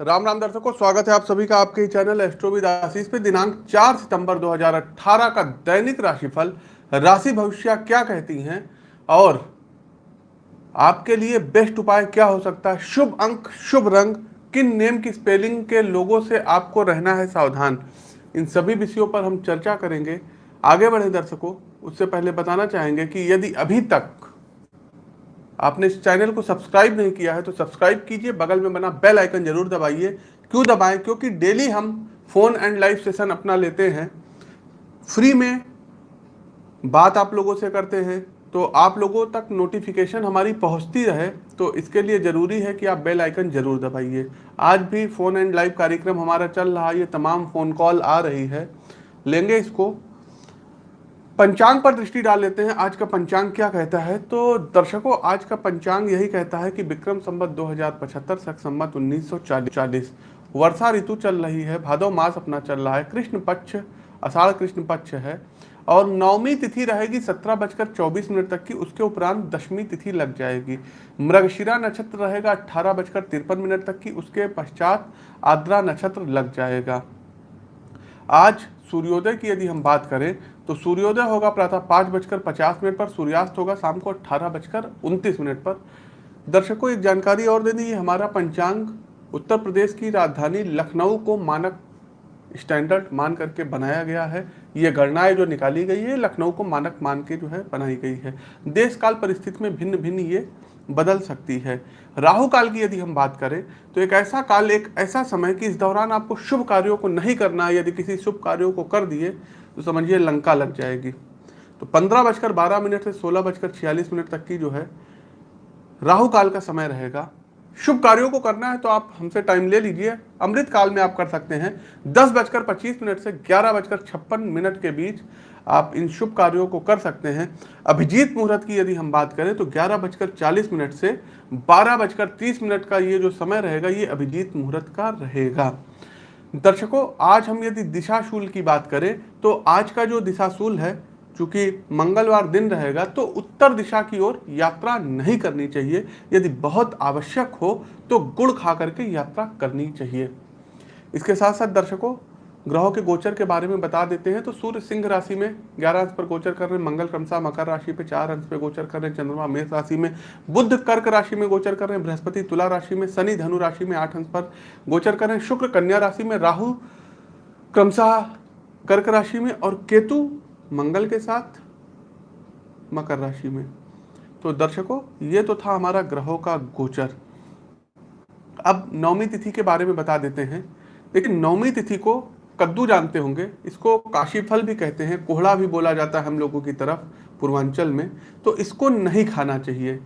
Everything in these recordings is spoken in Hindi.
राम राम दर्शकों, स्वागत है आप सभी का आपके चैनल एस्ट्रोविद आशीष पे। दिनांक 4 सितंबर 2018 का दैनिक राशिफल, राशि भविष्य क्या कहती हैं और आपके लिए बेस्ट उपाय क्या हो सकता है? शुभ अंक, शुभ रंग, किन नेम की स्पेलिंग के लोगों से आपको रहना है सावधान? इन सभी विषयों पर हम चर्चा करेंगे। आगे बढ़े दर्शकों, उससे पहले बताना चाहेंगे कि यदि अभी तक आपने इस चैनल को सब्सक्राइब नहीं किया है तो सब्सक्राइब कीजिए, बगल में बना बेल आइकन ज़रूर दबाइए। क्यों दबाएँ? क्योंकि डेली हम फ़ोन एंड लाइव सेशन अपना लेते हैं। फ्री में बात आप लोगों से करते हैं तो आप लोगों तक नोटिफिकेशन हमारी पहुँचती रहे तो इसके लिए ज़रूरी है कि आप बेल आइकन ज़रूर दबाइए। आज भी फ़ोन एंड लाइव कार्यक्रम हमारा चल रहा है, ये तमाम फ़ोन कॉल आ रही है। लेंगे इसको। पंचांग पर दृष्टि डाल लेते हैं। आज का पंचांग क्या कहता है? तो दर्शकों, आज का पंचांग यही कहता है कि विक्रम संबत दो हज़ार पचहत्तर सख संबत उन्नीस सौ चालीस, वर्षा ऋतु चल रही है, भादव मास अपना चल रहा है, कृष्ण पक्ष अषाढ़ कृष्ण पक्ष है, और नवमी तिथि रहेगी सत्रह बजकर चौबीस मिनट तक की, उसके उपरांत दशमी तिथि लग जाएगी। मृगशिरा नक्षत्र रहेगा अट्ठारह बजकर तिरपन मिनट तक की, उसके पश्चात आद्रा नक्षत्र लग जाएगा। आज सूर्योदय की यदि हम बात करें तो सूर्योदय होगा प्रातः पाँच बजकर पचास मिनट पर, सूर्यास्त होगा शाम को अट्ठारह बजकर उनतीस मिनट पर। दर्शकों, एक जानकारी और दे दी हमारा पंचांग उत्तर प्रदेश की राजधानी लखनऊ को मानक स्टैंडर्ड मान करके बनाया गया है। ये गणनाएँ जो निकाली गई है, लखनऊ को मानक मान के जो है बनाई गई है। देश काल परिस्थिति में भिन्न भिन्न ये बदल सकती है। राहु काल की यदि हम बात करें तो एक ऐसा काल, एक ऐसा समय कि इस दौरान आपको शुभ कार्यों को नहीं करना यदि किसी शुभ कार्यों को कर दिए तो समझिए लंका लग जाएगी। तो पंद्रह बजकर बारह मिनट से सोलह बजकर छियालीस मिनट तक की जो है राहु काल का समय रहेगा। शुभ कार्यों को करना है तो आप हमसे टाइम ले लीजिए। अमृत काल में आप कर सकते हैं। दस बजकर पच्चीस मिनट से ग्यारह बजकर छप्पन मिनट के बीच आप इन शुभ कार्यों को कर सकते हैं। अभिजीत मुहूर्त की यदि हम बात करें तो ग्यारह बजकर चालीस मिनट से बारह बजकर तीस मिनट का ये जो समय रहेगा, ये अभिजीत मुहूर्त का रहेगा। दर्शकों, आज हम यदि दिशाशूल की बात करें तो आज का जो दिशाशूल है, चूँकि मंगलवार दिन रहेगा तो उत्तर दिशा की ओर यात्रा नहीं करनी चाहिए। यदि बहुत आवश्यक हो तो गुड़ खा करके यात्रा करनी चाहिए। इसके साथ साथ दर्शकों ग्रहों के गोचर के बारे में बता देते हैं तो सूर्य सिंह राशि में ग्यारह अंश पर गोचर कर रहे हैं, मंगल क्रमशः मकर राशि पे चार अंश पे गोचर कर रहे हैं, चंद्रमा मेष राशि में बुद्ध कर्क राशि में गोचर कर रहे हैं, बृहस्पति तुला राशि में, शनि धनु राशि में आठ अंश पर गोचर कर रहे हैं, शुक्र कन्या राशि में राहु क्रमशः कर्क राशि में और केतु मंगल के साथ मकर राशि में। तो दर्शकों, ये तो था हमारा ग्रहों का गोचर। अब नवमी तिथि के बारे में बता देते हैं, लेकिन नवमी तिथि को कद्दू जानते होंगे। इसको काशी फल भी कहते हैं कोहड़ा भी बोला जाता है हम लोगों की तरफ़, पूर्वांचल में। तो इसको नहीं खाना चाहिए।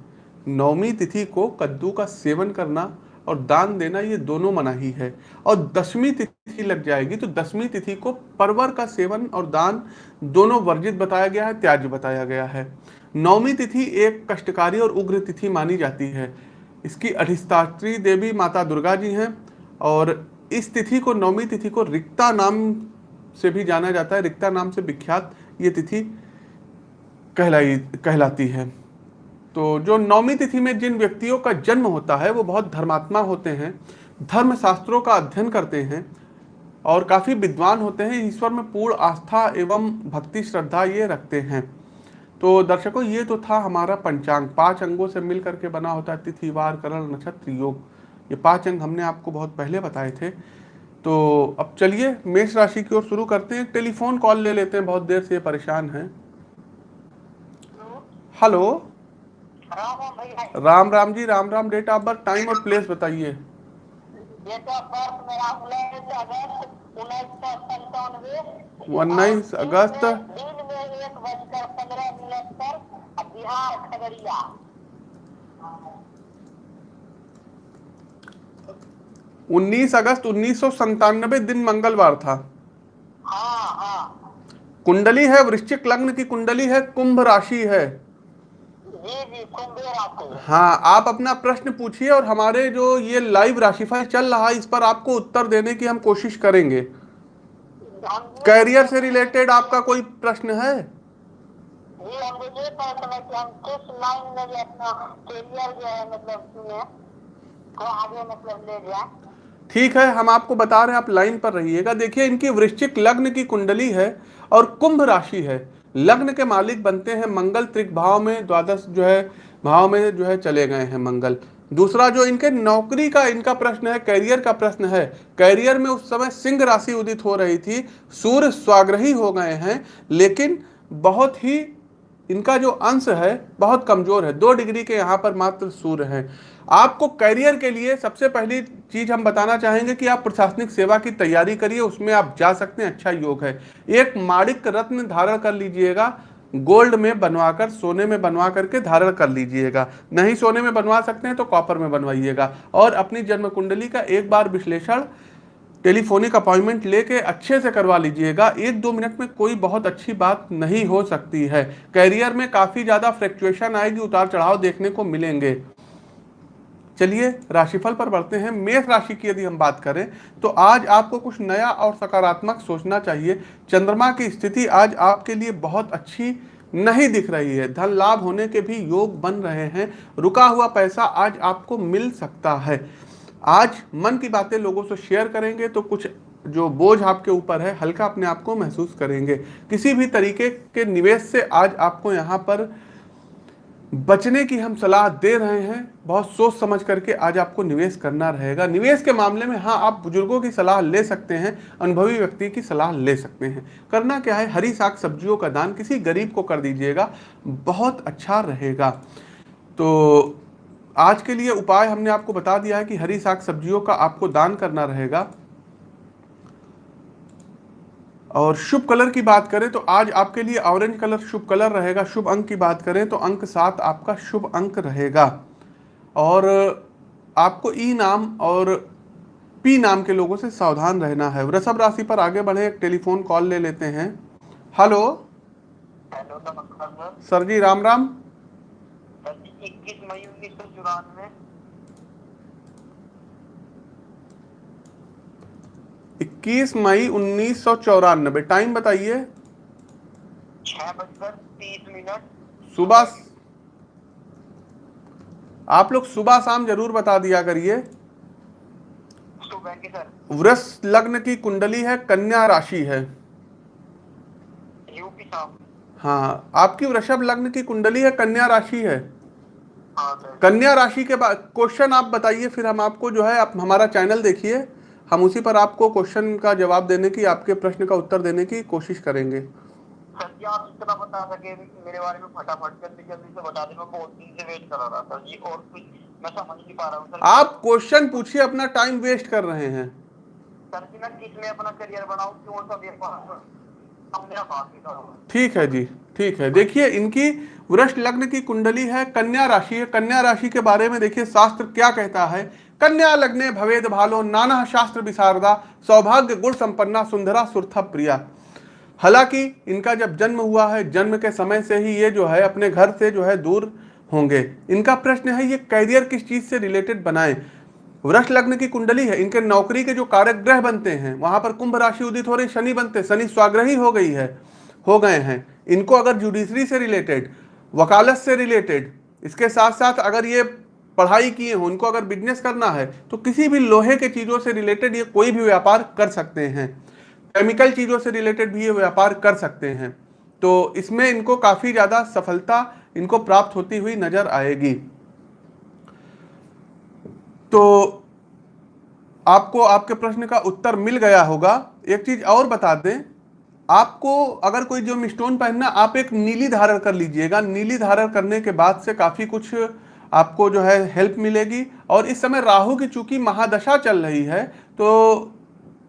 नवमी तिथि को कद्दू का सेवन करना और दान देना, ये दोनों मनाही है और दसवीं तिथि लग जाएगी तो दसवीं तिथि को परवर का सेवन और दान दोनों वर्जित बताया गया है त्याज बताया गया है। नौमी तिथि एक कष्टकारी और उग्र तिथि मानी जाती है। इसकी अधिष्ठात्री देवी माता दुर्गा जी हैं और इस तिथि को नवमी तिथि को रिक्ता नाम से भी जाना जाता है। रिक्ता नाम से विख्यात ये तिथि कहलाई, कहलाती है। तो जो नवमी तिथि में जिन व्यक्तियों का जन्म होता है, वो बहुत धर्मात्मा होते हैं धर्म शास्त्रों का अध्ययन करते हैं और काफ़ी विद्वान होते हैं, ईश्वर में पूर्ण आस्था एवं भक्ति, श्रद्धा ये रखते हैं। तो दर्शकों, ये तो था हमारा पंचांग। पाँच अंगों से मिल करके बना होता है तिथि, वार, करण, नक्षत्र, योग। ये पाँच अंग हमने आपको बहुत पहले बताए थे। तो अब चलिए मेष राशि की ओर शुरू करते हैं। टेलीफोन कॉल ले लेते हैं बहुत देर से ये परेशान हैं। Hello? Ram Ram ji Ram Ram date of birth time और प्लेस बताइए। उन्नीस अगस्त बिहार खगड़िया। उन्नीस अगस्त उन्नीस दिन मंगलवार था। हाँ, हाँ। कुंडली है वृश्चिक लग्न की कुंडली है कुंभ राशि है। जी जी कुंभ राशि हाँ। आप अपना प्रश्न पूछिए और हमारे जो ये लाइव राशिफल चल रहा है इस पर आपको उत्तर देने की हम कोशिश करेंगे। कैरियर से रिलेटेड आपका कोई प्रश्न है? जी हम ये प्रश्न कि हम किस लाइन में अपना कैरियर जो है मतलब तो आगे मतलब ले जाए। ठीक है, हम आपको बता रहे हैं, आप लाइन पर रहिएगा। देखिए, इनकी वृश्चिक लग्न की कुंडली है और कुंभ राशि है। लग्न के मालिक बनते हैं मंगल त्रिक भाव में, द्वादश जो है, भाव में जो है चले गए हैं मंगल। दूसरा जो इनके नौकरी का, इनका प्रश्न है, कैरियर का प्रश्न है। कैरियर में उस समय सिंह राशि उदित हो रही थी, सूर्य स्वाग्रही हो गए हैं, लेकिन बहुत ही इनका जो अंश है, बहुत कमज़ोर है। दो डिग्री के यहाँ पर मात्र सूर्य हैं। आपको करियर के लिए सबसे पहली चीज़ हम बताना चाहेंगे कि आप प्रशासनिक सेवा की तैयारी करिए, उसमें आप जा सकते हैं अच्छा योग है। एक माणिक रत्न धारण कर लीजिएगा, गोल्ड में बनवाकर, सोने में बनवा करके धारण कर लीजिएगा। नहीं सोने में बनवा सकते हैं तो कॉपर में बनवाइएगा। और अपनी जन्म कुंडली का एक बार विश्लेषण, टेलीफोनिक अपॉइंटमेंट लेके अच्छे से करवा लीजिएगा। एक दो मिनट में कोई बहुत अच्छी बात नहीं हो सकती है। कैरियर में काफ़ी ज़्यादा फ्लैक्चुएशन आएगी, उतार चढ़ाव देखने को मिलेंगे। चलिए, राशिफल पर बढ़ते हैं। मेष राशि की यदि हम बात करें तो आज आपको कुछ नया और सकारात्मक सोचना चाहिए। चंद्रमा की स्थिति आज आपके लिए बहुत अच्छी नहीं दिख रही है। धन लाभ होने के भी योग बन रहे हैं। रुका हुआ पैसा आज आपको मिल सकता है। आज मन की बातें लोगों से शेयर करेंगे तो कुछ जो बोझ आपके ऊपर है, हल्का अपने आप को महसूस करेंगे। किसी भी तरीके के निवेश से आज आपको यहाँ पर बचने की हम सलाह दे रहे हैं, बहुत सोच समझ करके आज आपको निवेश करना रहेगा। निवेश के मामले में हाँ आप बुज़ुर्गों की सलाह ले सकते हैं, अनुभवी व्यक्ति की सलाह ले सकते हैं। करना क्या है? हरी साग सब्जियों का दान किसी गरीब को कर दीजिएगा, बहुत अच्छा रहेगा। तो आज के लिए उपाय हमने आपको बता दिया है कि हरी साग सब्जियों का आपको दान करना रहेगा। और शुभ कलर की बात करें तो आज आपके लिए ऑरेंज कलर शुभ कलर रहेगा। शुभ अंक की बात करें तो अंक सात आपका शुभ अंक रहेगा। और आपको ई नाम और पी नाम के लोगों से सावधान रहना है। वृषभ राशि पर आगे बढ़े एक टेलीफोन कॉल ले लेते हैं। Hello. Hello sir. Sir ji Ram Ram. इक्कीस मई उन्नीस सौ चौरानवे। इक्कीस मई उन्नीस सौ चौरानबे। टाइम बताइए। छह बजकर तीस मिनट। सुबह आप लोग सुबह शाम ज़रूर बता दिया करिए। वृष लग्न की कुंडली है कन्या राशि है। हाँ आपकी वृषभ लग्न की कुंडली है कन्या राशि है। हाँ कन्या राशि के बाद क्वेश्चन आप बताइए फिर हम आपको जो है आप हमारा चैनल देखिए। हम उसी पर आपको क्वेश्चन का जवाब देने की आपके प्रश्न का उत्तर देने की कोशिश करेंगे। सर जी आप इतना बता सके मेरे बारे में फटाफट जल्दी जल्दी से बता दें मैं बहुत दिन से वेट कर रहा था सर जी और कुछ मैं समझ नहीं पा रहा हूँ आप क्वेश्चन पूछिए अपना टाइम वेस्ट कर रहे हैं। सर जी मैं किसमें अपना करियर बनाऊँ ठीक है जी ठीक है। देखिए इनकी वृष लग्न की कुंडली है कन्या राशि। है कन्या राशि के बारे में देखिए शास्त्र क्या कहता है? कन्या लग्ने भवेद भालो, नाना शास्त्र विशारदा, सौभाग्य गुण संपन्ना, सुंदरा, सुरथा, प्रिया। हालाँकि इनका जब जन्म हुआ है, जन्म के समय से ही ये जो है, अपने घर से जो है दूर होंगे। इनका प्रश्न है, ये कैरियर किस चीज़ से रिलेटेड बनाएँ? वृक्ष लग्न की कुंडली है, इनके नौकरी के जो कारक ग्रह बनते हैं, वहाँ पर कुंभ राशि उदित हो रही, शनि बनते, शनि स्वाग्रही हो गई है, हो गए हैं। इनको अगर जुडिशरी से रिलेटेड वकालत से रिलेटेड इसके साथ साथ अगर ये पढ़ाई किए हो, उनको अगर बिज़नेस करना है तो किसी भी लोहे के चीज़ों से रिलेटेड ये कोई भी व्यापार कर सकते हैं। केमिकल चीज़ों से रिलेटेड भी ये व्यापार कर सकते हैं। तो इसमें इनको काफ़ी ज़्यादा सफलता इनको प्राप्त होती हुई नज़र आएगी। तो आपको आपके प्रश्न का उत्तर मिल गया होगा। एक चीज़ और बता दें, आपको अगर कोई जो स्टोन पहनना, आप एक नीली धारण कर लीजिएगा। नीली धारण करने के बाद से काफ़ी कुछ आपको जो है हेल्प मिलेगी। और इस समय राहु की चूँकि महादशा चल रही है तो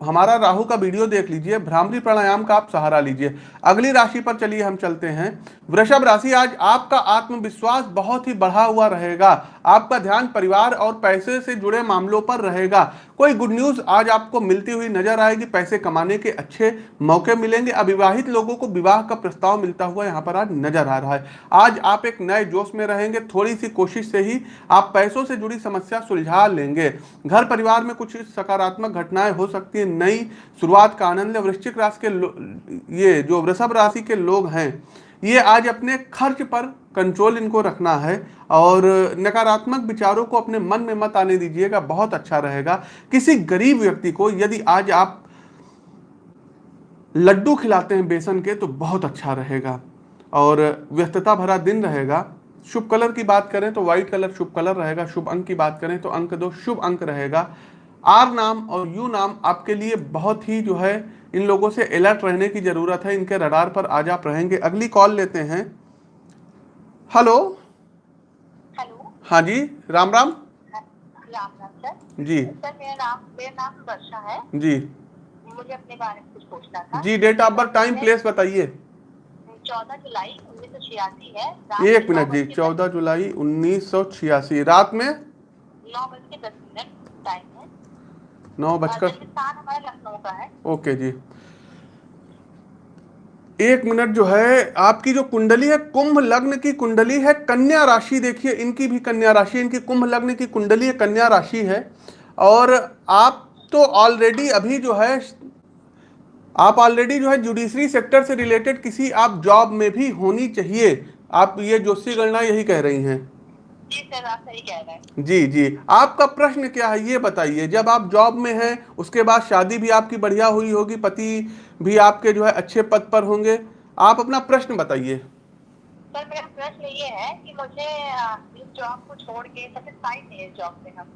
हमारा राहु का वीडियो देख लीजिए, भ्रामरी प्राणायाम का आप सहारा लीजिए। अगली राशि पर चलिए हम चलते हैं। वृषभ राशि, आज आपका आत्मविश्वास बहुत ही बढ़ा हुआ रहेगा। आपका ध्यान परिवार और पैसे से जुड़े मामलों पर रहेगा। कोई गुड न्यूज़ आज आपको मिलती हुई नज़र आएगी, पैसे कमाने के अच्छे मौके मिलेंगे। अविवाहित लोगों को विवाह का प्रस्ताव मिलता हुआ यहाँ पर आज नज़र आ रहा है। आज आप एक नए जोश में रहेंगे थोड़ी सी कोशिश से ही आप पैसों से जुड़ी समस्या सुलझा लेंगे। घर परिवार में कुछ सकारात्मक घटनाएँ हो सकती है, नई शुरुआत का आनंद वृश्चिक राशि के ये जो वृषभ राशि के लोग हैं ये आज अपने खर्च पर कंट्रोल इनको रखना है और नकारात्मक विचारों को अपने मन में मत आने दीजिएगा, बहुत अच्छा रहेगा। किसी गरीब व्यक्ति को यदि आज आप लड्डू खिलाते हैं बेसन के तो बहुत अच्छा रहेगा और व्यस्तता भरा दिन रहेगा। शुभ कलर की बात करें तो व्हाइट कलर शुभ कलर रहेगा, शुभ अंक की बात करें तो अंक दो, शुभ अंक रहेगा। आर नाम और यू नाम आपके लिए बहुत ही जो है इन लोगों से अलर्ट रहने की ज़रूरत है। इनके रडार पर आज आप रहेंगे। अगली कॉल लेते हैं। हेलो हेलो हाँ जी राम राम। राम राम सर जी। सर मेरा नाम मेरा नाम वर्षा है। जी। मुझे अपने बारे में कुछ पूछना था। जी date of birth time place बताइए। चौदह जुलाई उन्नीस सौ छियासी है। एक मिनट जी चौदह जुलाई उन्नीस सौ छियासी। रात में? नौ बज के दस मिनट टाइम नौ बजकर। है ओके जी। एक मिनट जो है आपकी जो कुंडली है कुंभ लग्न की कुंडली है कन्या राशि देखिए इनकी भी कन्या राशि इनकी कुंभ लग्न की कुंडली है कन्या राशि है। और आप तो ऑलरेडी अभी जो है आप ऑलरेडी जो है जुडिशरी सेक्टर से रिलेटेड किसी आप जॉब में भी होनी चाहिए। आप ये जोशी गणना यही कह रही हैं। जी सर आप सही कह रहे जी जी। आपका प्रश्न क्या है? ये बताइए जब आप जॉब में हैं उसके बाद शादी भी आपकी बढ़िया हुई होगी पति भी आपके जो है अच्छे पद पर होंगे आप अपना प्रश्न बताइए। सर मेरा प्रश्न ये है कि मुझे इस जॉब को छोड़ के सेटिस्फाइड नहीं है जॉब से हम।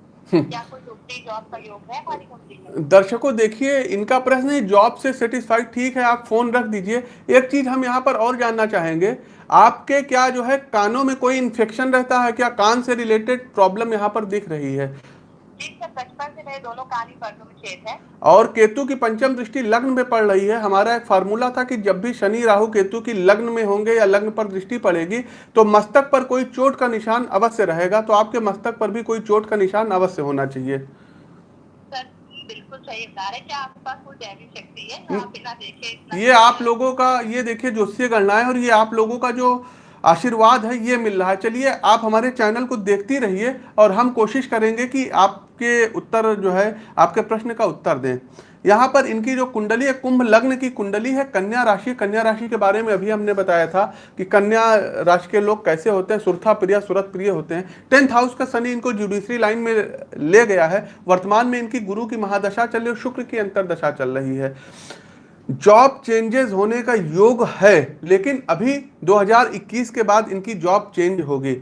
दर्शकों, देखिए, इनका प्रश्न है जॉब से सेटिस्फाइड ठीक है, आप फ़ोन रख दीजिए। एक चीज़ हम यहाँ पर और जानना चाहेंगे, आपके क्या जो है, कानों में कोई इन्फेक्शन रहता है क्या? कान से रिलेटेड प्रॉब्लम यहाँ पर दिख रही है। है और केतु की पंचम दृष्टि लग्न में पड़ रही है। हमारा एक फार्मूला था कि जब भी शनि राहु केतु की लग्न में होंगे या लग्न पर दृष्टि पड़ेगी तो मस्तक पर कोई चोट का निशान अवश्य रहेगा। तो आपके मस्तक पर भी कोई चोट का निशान अवश्य होना चाहिए। बिल्कुल सही बता क्या आपके पास कोई शक्ति है। आप बिना देखे इतना ये आप लोगों का ये देखिए ज्योतिषीय गणना है और ये आप लोगों का जो आशीर्वाद है, ये मिल रहा है। चलिए, आप हमारे चैनल को देखती रहिए और हम कोशिश करेंगे कि आपके उत्तर जो है, आपके प्रश्न का उत्तर दें। यहाँ पर इनकी जो कुंडली है, कुंभ लग्न की कुंडली है, कन्या राशि। कन्या राशि के बारे में अभी हमने बताया था कि कन्या राशि के लोग कैसे होते हैं, सुरथा प्रिय, सुरत प्रिय होते हैं। टेंथ हाउस का शनि इनको जुडिशरी लाइन में ले गया है। वर्तमान में इनकी गुरु की महादशा चल रही है, शुक्र की अंतरदशा चल रही है। जॉब चेंजेस होने का योग है, लेकिन अभी 2021 के बाद इनकी जॉब चेंज होगी।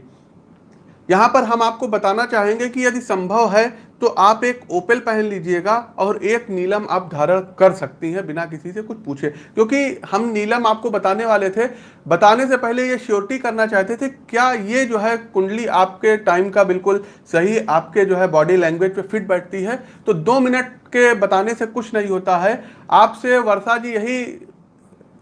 यहाँ पर हम आपको बताना चाहेंगे कि यदि संभव है तो आप एक ओपेल पहन लीजिएगा और एक नीलम आप धारण कर सकती हैं बिना किसी से कुछ पूछे। क्योंकि हम नीलम आपको बताने वाले थे, बताने से पहले ये श्योरिटी करना चाहते थे, क्या ये जो है कुंडली आपके टाइम का बिल्कुल सही आपके जो है बॉडी लैंग्वेज पे फिट बैठती है? तो दो मिनट के बताने से कुछ नहीं होता है। आपसे वर्षा जी यही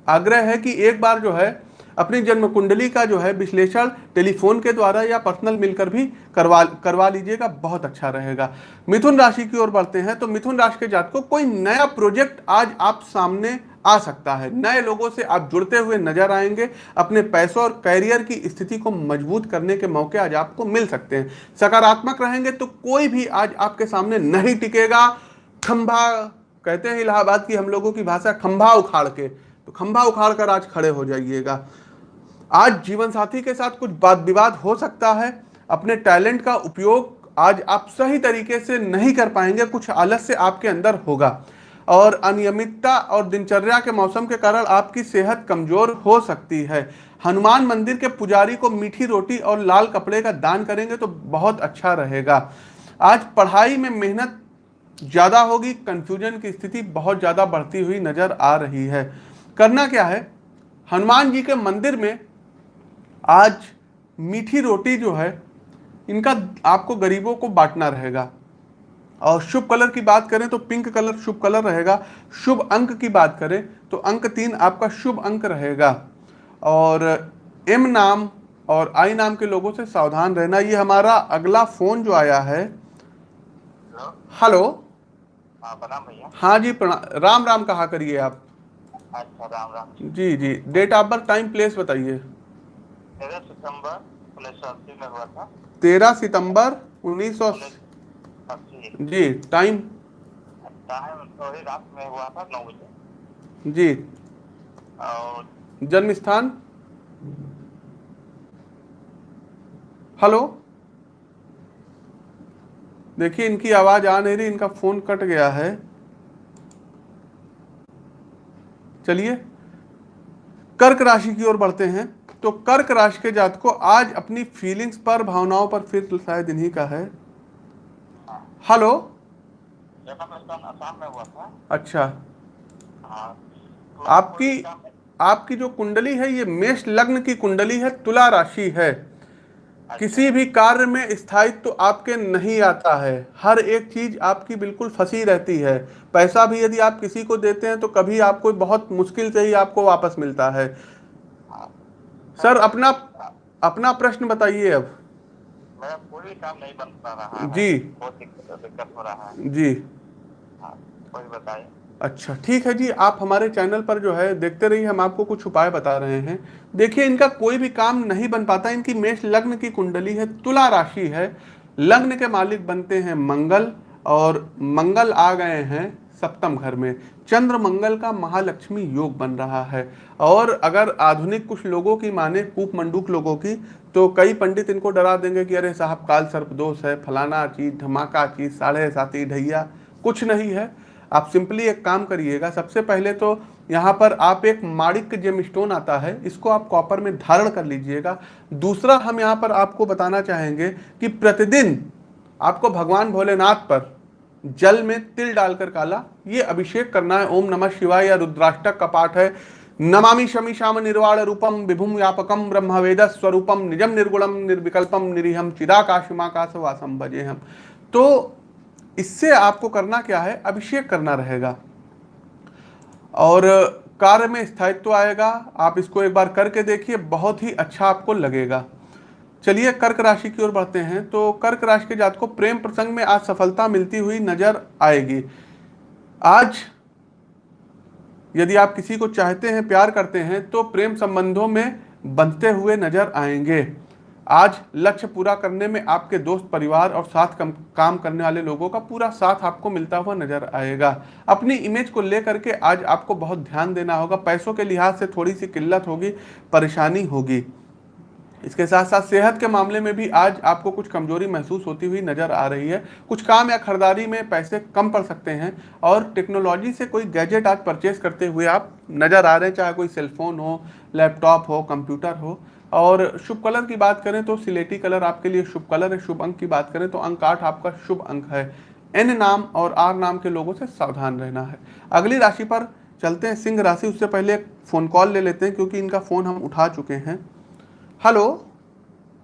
आग्रह है कि एक बार जो है अपनी जन्म कुंडली का जो है विश्लेषण टेलीफोन के द्वारा या पर्सनल मिलकर भी करवा करवा लीजिएगा, बहुत अच्छा रहेगा। मिथुन राशि की ओर बढ़ते हैं तो मिथुन राशि के जात को कोई नया प्रोजेक्ट आज आप सामने आ सकता है। नए लोगों से आप जुड़ते हुए नज़र आएँगे, अपने पैसों और कैरियर की स्थिति को मज़बूत करने के मौके आज आपको मिल सकते हैं। सकारात्मक रहेंगे तो कोई भी आज आपके सामने नहीं टिकेगा। खंभा, कहते हैं इलाहाबाद की हम लोगों की भाषा, खंभा उखाड़ के। तो खंभा उखाड़ कर आज खड़े हो जाइएगा। आज जीवन साथी के साथ कुछ वाद विवाद हो सकता है। अपने टैलेंट का उपयोग आज आप सही तरीके से नहीं कर पाएँगे, कुछ आलस्य आपके अंदर होगा। और अनियमितता और दिनचर्या के मौसम के कारण आपकी सेहत कमज़ोर हो सकती है। हनुमान मंदिर के पुजारी को मीठी रोटी और लाल कपड़े का दान करेंगे तो बहुत अच्छा रहेगा। आज पढ़ाई में मेहनत ज़्यादा होगी कंफ्यूजन की स्थिति बहुत ज़्यादा बढ़ती हुई नज़र आ रही है। करना क्या है? हनुमान जी के मंदिर में आज मीठी रोटी जो है इनका आपको गरीबों को बांटना रहेगा। और शुभ कलर की बात करें तो पिंक कलर शुभ कलर रहेगा। शुभ अंक की बात करें तो अंक तीन आपका शुभ अंक रहेगा। और एम नाम और आई नाम के लोगों से सावधान रहना। ये हमारा अगला फ़ोन जो आया है। हेलो। हाँ हाँ जी प्रणाम राम राम कहा करिए आप। अच्छा राम राम। जी जी। Date of birth time place बताइए। तेरह सितंबर उन्नीस सौ अस्सी में हुआ था। तेरह सितंबर उन्नीस सौ जी टाइम टाइम थोड़ी रात में हुआ था नौ बजे। जी। और जन्म स्थान हेलो देखिए इनकी आवाज़ आ नहीं रही इनका फ़ोन कट गया है। चलिए। कर्क राशि की ओर बढ़ते हैं। तो कर्क राशि के जात को आज अपनी फीलिंग्स पर भावनाओं पर फिर शायद इन्हीं का है। हेलो अच्छा। हाँ तो आपकी आपकी जो कुंडली है ये मेष लग्न की कुंडली है तुला राशि है। किसी भी कार्य में स्थायित्व तो आपके नहीं आता है। हर एक चीज़ आपकी बिल्कुल फंसी रहती है। पैसा भी यदि आप किसी को देते हैं तो कभी आपको बहुत मुश्किल से ही आपको वापस मिलता है। सर अपना अपना प्रश्न बताइए अब। मेरा कोई काम नहीं बन पा रहा जी। बहुत दिक्कत हो रहा है। जी। हाँ बताइए। अच्छा ठीक है जी। आप हमारे चैनल पर जो है देखते रहिए हम आपको कुछ उपाय बता रहे हैं। देखिए इनका कोई भी काम नहीं बन पाता। इनकी मेष लग्न की कुंडली है तुला राशि है। लग्न के मालिक बनते हैं मंगल और मंगल आ गए हैं सप्तम घर में चंद्र मंगल का महालक्ष्मी योग बन रहा है। और अगर आधुनिक कुछ लोगों की माने, कूप मंडूक लोगों की तो कई पंडित इनको डरा देंगे कि अरे साहब, काल सर्प दोष है, फलाना चीज़, धमाका चीज़, साढ़े साथी ढैया, कुछ नहीं है। आप सिंपली एक काम करिएगा, सबसे पहले तो यहाँ पर आप एक माणिक जेम स्टोन आता है, इसको आप कॉपर में धारण कर लीजिएगा। दूसरा हम यहाँ पर आपको बताना चाहेंगे कि प्रतिदिन आपको भगवान भोलेनाथ पर जल में तिल डालकर काला, ये अभिषेक करना है। ओम नमः शिवाय, या रुद्राष्टक का पाठ है। नमामि शमी श्याम निर्वाण रूपम विभुम व्यापकम ब्रह्म वेद स्वरूपम निजम निर्गुणम, निर्विकल्पम निरीहम चिदाकाशमाकाश वासम भजे हम तो इससे आपको करना क्या है? अभिषेक करना रहेगा। और कार्य में स्थायित्व आएगा। आप इसको एक बार करके देखिए, बहुत ही अच्छा आपको लगेगा। चलिए कर्क राशि की ओर बढ़ते हैं तो कर्क राशि के जात को प्रेम प्रसंग में आज सफलता मिलती हुई नज़र आएगी। आज यदि आप किसी को चाहते हैं प्यार करते हैं तो प्रेम संबंधों में बनते हुए नज़र आएँगे। आज लक्ष्य पूरा करने में आपके दोस्त परिवार और साथ कम, काम करने वाले लोगों का पूरा साथ आपको मिलता हुआ नज़र आएगा। अपनी इमेज को लेकर के आज आपको बहुत ध्यान देना होगा। पैसों के लिहाज से थोड़ी सी किल्लत होगी परेशानी होगी। इसके साथ साथ सेहत के मामले में भी आज आपको कुछ कमज़ोरी महसूस होती हुई नज़र आ रही है। कुछ काम या खरीदारी में पैसे कम पड़ सकते हैं और टेक्नोलॉजी से कोई गैजेट आज परचेज करते हुए आप नज़र आ रहे हैं, चाहे कोई सेलफोन हो लैपटॉप हो कंप्यूटर हो। और शुभ कलर की बात करें तो सिलेटी कलर आपके लिए शुभ कलर है। शुभ अंक की बात करें तो अंक आठ आपका शुभ अंक है। एन नाम और आर नाम के लोगों से सावधान रहना है। अगली राशि पर चलते हैं। सिंह राशि, उससे पहले फ़ोन कॉल ले लेते हैं, क्योंकि इनका फ़ोन हम उठा चुके हैं। हेलो।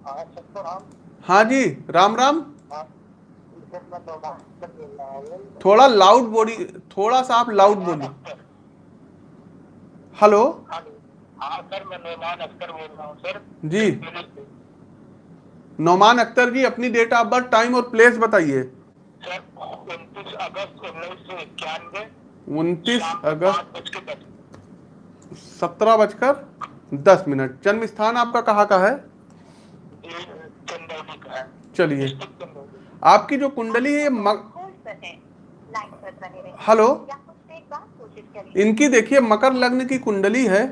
हाँ हाँ जी राम राम। हाँ बोल थोड़ा लाउड बोली थोड़ा सा आप लाउड बोलिए। हेलो। हाँ सर मैं मेहमान अख्तर बोल रहा हूँ सर। जी। नौमान अख्तर जी अपनी डेट ऑफ़ बर्थ टाइम और प्लेस बताइए। सर उनतीस अगस्त उन्नीस सौ इक्यानवे उनतीस अगस्त सत्रह बजकर दस मिनट। जन्म स्थान आपका कहाँ का है? है। चलिए। आपकी जो कुंडली है मक... हेलो? इनकी देखिए मकर लग्न की कुंडली है।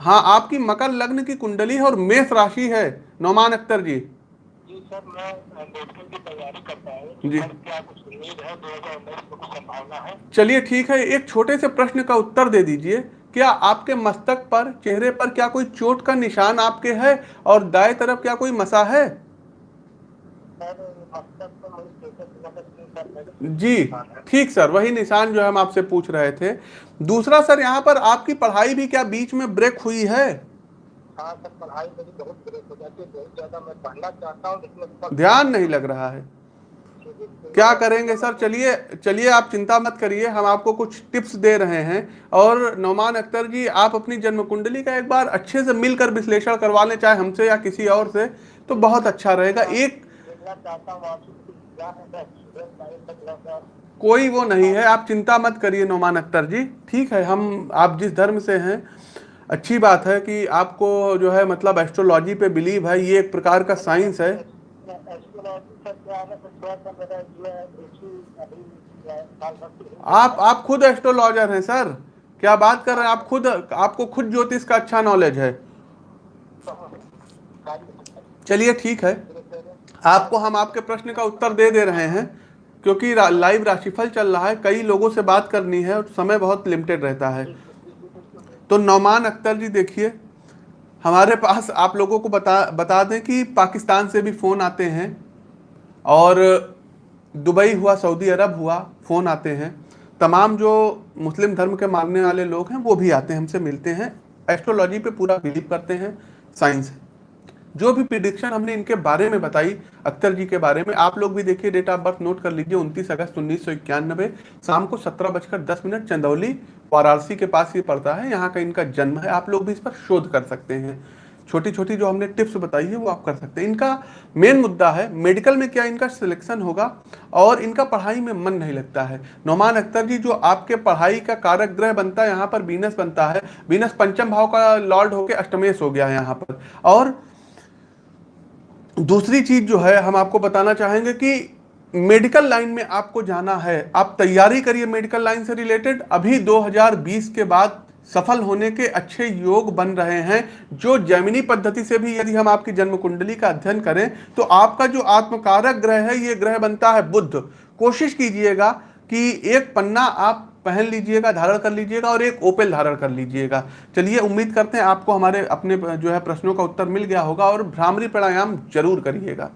हाँ आपकी मकर लग्न की कुंडली है और मेष राशि है। नौमान अख्तर जी। जी सर मैं की तैयारी करता हूँ। जी। क्या कुछ उम्मीद है? दो हज़ार उन्नीस में कुछ संभावना है। चलिए ठीक है। एक छोटे से प्रश्न का उत्तर दे दीजिए। क्या आपके मस्तक पर चेहरे पर क्या कोई चोट का निशान आपके है और दाएँ तरफ़ क्या कोई मसा है? जी ठीक सर वही निशान जो हम आपसे पूछ रहे थे। दूसरा सर यहाँ पर आपकी पढ़ाई भी क्या बीच में ब्रेक हुई है? हाँ सर पढ़ाई बहुत ब्रेक हो जाती है बहुत ज़्यादा मैं पढ़ना चाहता हूँ ध्यान नहीं लग रहा है। क्या करेंगे सर? चलिए चलिए आप चिंता मत करिए, हम आपको कुछ टिप्स दे रहे हैं। और नौमान अख्तर जी, आप अपनी जन्म कुंडली का एक बार अच्छे से मिलकर विश्लेषण करवा लें, चाहे हमसे या किसी और से तो बहुत अच्छा रहेगा। एक कोई वो नहीं है। आप चिंता मत करिए नौमान अख्तर जी। ठीक है, हम, आप जिस धर्म से हैं, अच्छी बात है कि आपको जो है मतलब एस्ट्रोलॉजी पे बिलीव है, ये एक प्रकार का साइंस है। आप आप खुद एस्ट्रोलॉजर हैं सर क्या बात कर रहे हैं? आप खुद आपको खुद ज्योतिष का अच्छा नॉलेज है। चलिए ठीक है। आपको हम आपके प्रश्न का उत्तर दे दे रहे हैं क्योंकि रा, लाइव राशिफल चल रहा है। कई लोगों से बात करनी है और समय बहुत लिमिटेड रहता है। तो नौमान अख्तर जी देखिए हमारे पास आप लोगों को बता बता दें कि पाकिस्तान से भी फ़ोन आते हैं। और दुबई हुआ, सऊदी अरब हुआ, फ़ोन आते हैं। तमाम जो मुस्लिम धर्म के मानने वाले लोग हैं, वो भी आते हैं, हमसे मिलते हैं। एस्ट्रोलॉजी पे पूरा बिलीव करते हैं, साइंस जो भी प्रिडिक्शन हमने इनके बारे में बताई, अख्तर जी के बारे में, आप लोग भी देखिए डेट ऑफ़ बर्थ नोट कर लीजिए, उनतीस अगस्त उन्नीस सौ इक्यानबे शाम को सत्रह बजकर दस मिनट, चंदौली, वाराणसी के पास ये पड़ता है, यहाँ का इनका जन्म है। आप लोग भी इस पर शोध कर सकते हैं। छोटी छोटी जो हमने टिप्स बताई है, वो आप कर सकते हैं। इनका मेन मुद्दा है, मेडिकल में क्या इनका सिलेक्शन होगा और इनका पढ़ाई में मन नहीं लगता है। नौमान अख्तर जी, जो आपके पढ़ाई का कारक ग्रह बनता है, यहाँ पर बीनस बनता है। बीनस पंचम भाव का लॉर्ड होकर अष्टमेश हो गया है यहाँ पर। और दूसरी चीज़ जो है, हम आपको बताना चाहेंगे कि मेडिकल लाइन में आपको जाना है। आप तैयारी करिए मेडिकल लाइन से रिलेटेड। अभी 2020 के बाद सफल होने के अच्छे योग बन रहे हैं, जो जैमिनी पद्धति से भी यदि हम आपकी जन्म कुंडली का अध्ययन करें तो आपका जो आत्मकारक ग्रह है, ये ग्रह बनता है बुद्ध। कोशिश कीजिएगा कि एक पन्ना आप पहन लीजिएगा, धारण कर लीजिएगा और एक ओपेल धारण कर लीजिएगा। चलिए, उम्मीद करते हैं आपको हमारे अपने जो है प्रश्नों का उत्तर मिल गया होगा और भ्रामरी प्राणायाम ज़रूर करिएगा।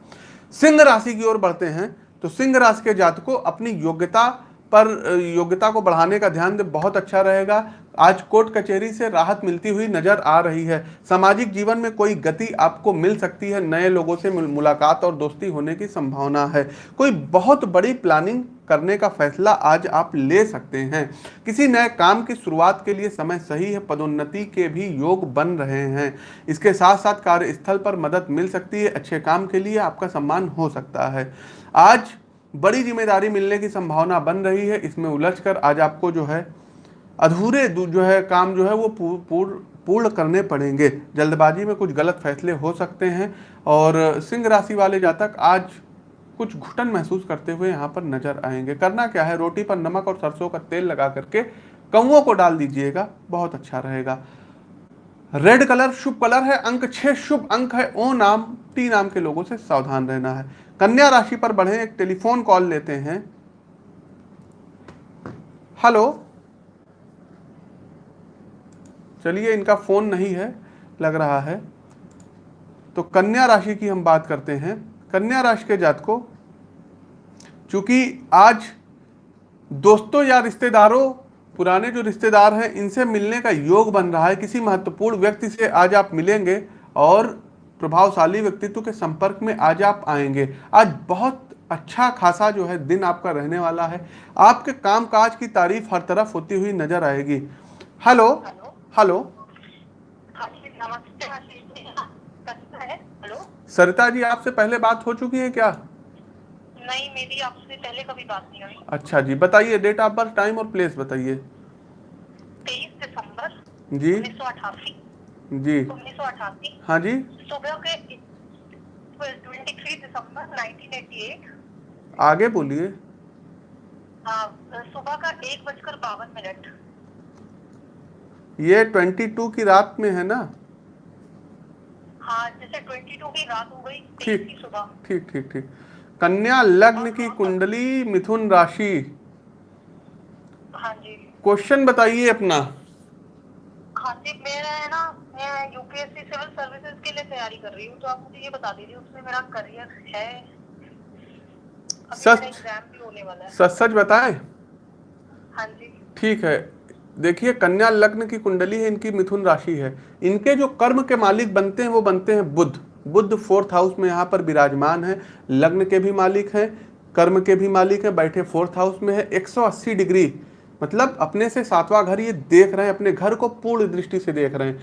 सिंह राशि की ओर बढ़ते हैं तो सिंह राशि के जातकों अपनी योग्यता पर योग्यता को बढ़ाने का ध्यान बहुत अच्छा रहेगा। आज कोर्ट कचहरी से राहत मिलती हुई नज़र आ रही है। सामाजिक जीवन में कोई गति आपको मिल सकती है, नए लोगों से मुलाकात और दोस्ती होने की संभावना है। कोई बहुत बड़ी प्लानिंग करने का फैसला आज आप ले सकते हैं। किसी नए काम की शुरुआत के लिए समय सही है, पदोन्नति के भी योग बन रहे हैं। इसके साथ साथ कार्यस्थल पर मदद मिल सकती है, अच्छे काम के लिए आपका सम्मान हो सकता है। आज बड़ी ज़िम्मेदारी मिलने की संभावना बन रही है, इसमें उलझ आज आपको जो है, अधूरे जो है, काम जो है वो पूर्ण पूर्ण करने पड़ेंगे। जल्दबाजी में कुछ गलत फैसले हो सकते हैं और सिंह राशि वाले जातक आज कुछ घुटन महसूस करते हुए यहाँ पर नज़र आएँगे। करना क्या है? रोटी पर नमक और सरसों का तेल लगा करके कौओं को डाल दीजिएगा, बहुत अच्छा रहेगा। रेड कलर, शुभ कलर है, अंक छह शुभ अंक है, ओ नाम, टी नाम के लोगों से सावधान रहना है। कन्या राशि पर बढ़े, एक टेलीफोन कॉल लेते हैं। हेलो? चलिए, इनका फ़ोन नहीं है, लग रहा है। तो कन्या राशि की हम बात करते हैं। कन्या राशि के जात को चूँकि आज दोस्तों या रिश्तेदारों, पुराने जो रिश्तेदार हैं, इनसे मिलने का योग बन रहा है। किसी महत्वपूर्ण व्यक्ति से आज आप मिलेंगे और प्रभावशाली व्यक्तित्व के संपर्क में आज आप आएँगे। आज बहुत अच्छा खासा जो है दिन आपका रहने वाला है। आपके कामकाज की तारीफ़ हर तरफ़ होती हुई नज़र आएगी। Hello hello. हाँ सरिता जी आपसे पहले बात हो चुकी है क्या? नहीं मेरी आपसे पहले कभी बात नहीं हुई। अच्छा जी बताइए डेट ऑफ़ बर्थ टाइम और प्लेस बताइए। तेईस दिसंबर जी। उन्नीस सौ अठासी। जी। उन्नीस सौ अठासी। हाँ जी। सुबह के twenty three December nineteen eighty eight. आगे बोलिए। हाँ सुबह का एक बजकर बावन मिनट। ये ट्वेंटी टू की रात में है ना? हाँ जैसे ट्वेंटी टू की रात हो गई ठीक सुबह। ठीक ठीक ठीक। कन्या लग्न की कुंडली मिथुन राशि। हाँ जी। क्वेश्चन बताइए अपना। हाँ जी मेरा है ना मैं यूपीएससी सिविल सर्विसेज़ के लिए तैयारी कर रही हूँ तो आप मुझे ये बता दीजिए उसमें मेरा करियर है। सच- मेरा एग्ज़ाम भी होने वाला है। सच सच बताएँ? हाँ जी। ठीक है। देखिए कन्या लग्न की कुंडली है इनकी मिथुन राशि है। इनके जो कर्म के मालिक बनते हैं वो बनते हैं बुद्ध बुद्ध फोर्थ हाउस में यहाँ पर विराजमान है। लग्न के भी मालिक हैं कर्म के भी मालिक हैं बैठे फोर्थ हाउस में है। 180 डिग्री मतलब अपने से सातवां घर ये देख रहे हैं अपने घर को पूर्ण दृष्टि से देख रहे हैं।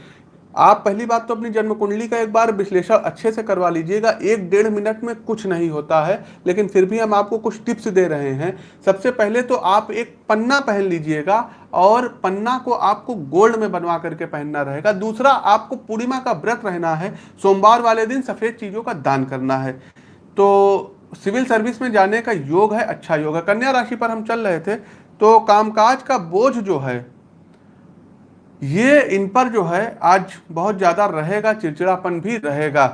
आप पहली बात तो अपनी जन्म कुंडली का एक बार विश्लेषण अच्छे से करवा लीजिएगा। एक डेढ़ मिनट में कुछ नहीं होता है, लेकिन फिर भी हम आपको कुछ टिप्स दे रहे हैं। सबसे पहले तो आप एक पन्ना पहन लीजिएगा और पन्ना को आपको गोल्ड में बनवा करके पहनना रहेगा। दूसरा, आपको पूर्णिमा का व्रत रहना है। सोमवार वाले दिन सफ़ेद चीज़ों का दान करना है। तो सिविल सर्विस में जाने का योग है अच्छा योग है। कन्या राशि पर हम चल रहे थे तो कामकाज का बोझ जो है ये इन पर जो है, आज बहुत ज़्यादा रहेगा, चिड़चिड़ापन भी रहेगा।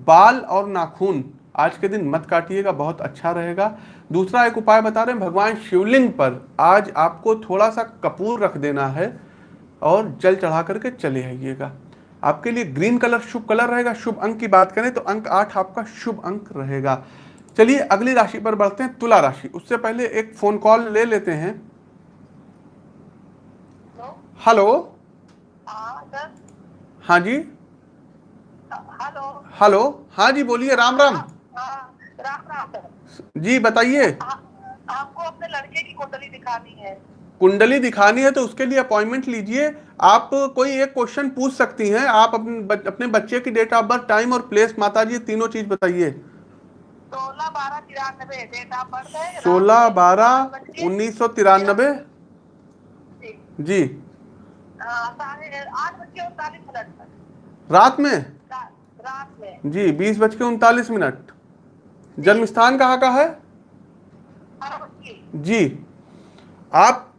बाल और नाखून, आज के दिन मत काटिएगा, बहुत अच्छा रहेगा। दूसरा एक उपाय बता रहे हैं, भगवान शिवलिंग पर आज आपको थोड़ा सा कपूर रख देना है और जल चढ़ा करके चले आइएगा। आपके लिए ग्रीन कलर शुभ कलर रहेगा, शुभ अंक की बात करें तो अंक आठ आपका शुभ अंक रहेगा। चलिए अगली राशि पर बढ़ते हैं, तुला राशि। उससे पहले एक फ़ोन कॉल ले लेते हैं। हेलो? हाँ हाँ जी। हेलो। हेलो। हाँ जी बोलिए राम राम। हाँ राम राम सर। जी बताइए। आपको अपने लड़के की कुंडली दिखानी है। कुंडली दिखानी है तो उसके लिए अपॉइंटमेंट लीजिए। आप कोई एक क्वेश्चन पूछ सकती हैं। आप अपने अपने बच्चे की डेट ऑफ़ बर्थ टाइम और प्लेस माता जी तीनों चीज़ बताइए। सोलह बारह तिरानबे डेट ऑफ़ बर्थ सोलह बारह उन्नीस सौ तिरानबे। जी। रात में? जी, बीस बज के उनतालीस मिनट। जन्म स्थान कहाँ का है? जी। आप,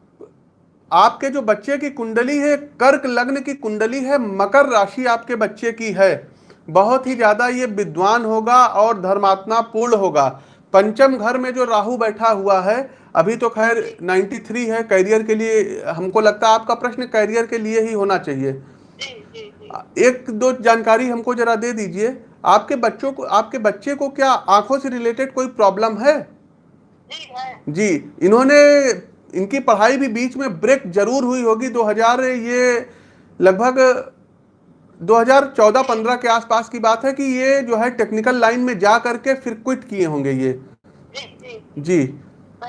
आपके जो बच्चे की कुंडली है, कर्क लग्न की कुंडली है, मकर राशि आपके बच्चे की है। बहुत ही ज़्यादा ये विद्वान होगा और धर्मात्मा पूर्ण होगा। पंचम घर में जो राहु बैठा हुआ है अभी तो खैर 93 है करियर के लिए हमको लगता है आपका प्रश्न करियर के लिए ही होना चाहिए। जी जी जी। एक दो जानकारी हमको जरा दे दीजिए आपके बच्चों को आपके बच्चे को क्या आँखों से रिलेटेड कोई प्रॉब्लम है? जी है। जी इन्होंने इनकी पढ़ाई भी बीच में ब्रेक ज़रूर हुई होगी 2000 ये लगभग 2014-15 के आसपास की बात है कि ये जो है टेक्निकल लाइन में जा करके फिर क्विट किए होंगे ये। जी जी जी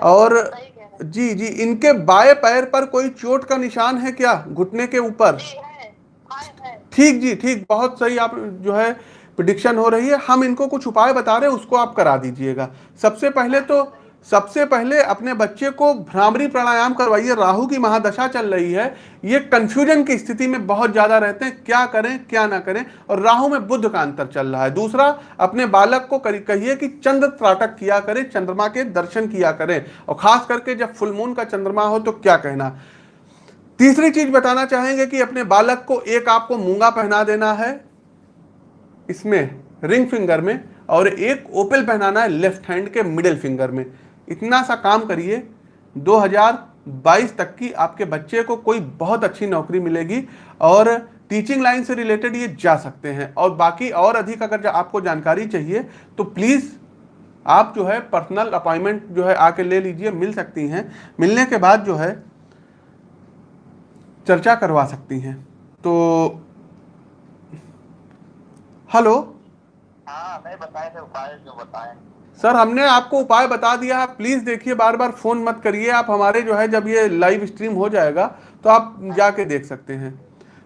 और जी जी, इनके बाएँ पैर पर कोई चोट का निशान है क्या? घुटने के ऊपर? ठीक जी, ठीक, बहुत सही आप जो है प्रिडिक्शन हो रही है। हम इनको कुछ उपाय बता रहे हैं, उसको आप करा दीजिएगा। सबसे पहले तो सबसे पहले अपने बच्चे को भ्रामरी प्राणायाम करवाइए। राहु की महादशा चल रही है। ये कंफ्यूजन की स्थिति में बहुत ज़्यादा रहते हैं। क्या करें, क्या ना करें? और राहु में बुद्ध का अंतर चल रहा है। दूसरा, अपने बालक को कहिए कि चंद्र त्राटक किया करें, चंद्रमा के दर्शन किया करें। और खास करके जब फुलमून का चंद्रमा हो तो क्या कहना? तीसरी चीज़ बताना चाहेंगे कि अपने बालक को एक आपको मूँगा पहना देना है। इसमें रिंग फिंगर में, और एक ओपल पहनाना है लेफ़्ट हैंड के मिडिल फिंगर में। इतना सा काम करिए 2022 तक की आपके बच्चे को कोई बहुत अच्छी नौकरी मिलेगी और टीचिंग लाइन से रिलेटेड ये जा सकते हैं। और बाकी और अधिक अगर जा- आपको जानकारी चाहिए तो प्लीज़ आप जो है पर्सनल अपॉइंटमेंट जो है आके ले लीजिए, मिल सकती हैं। मिलने के बाद जो है चर्चा करवा सकती हैं। तो हेलो? हाँ नहीं बताए थे, उपाय जो बताए। सर, हमने आपको उपाय बता दिया। है प्लीज़ देखिए बार बार फ़ोन मत करिए। आप हमारे जो है, जब ये लाइव स्ट्रीम हो जाएगा तो आप जाके देख सकते हैं।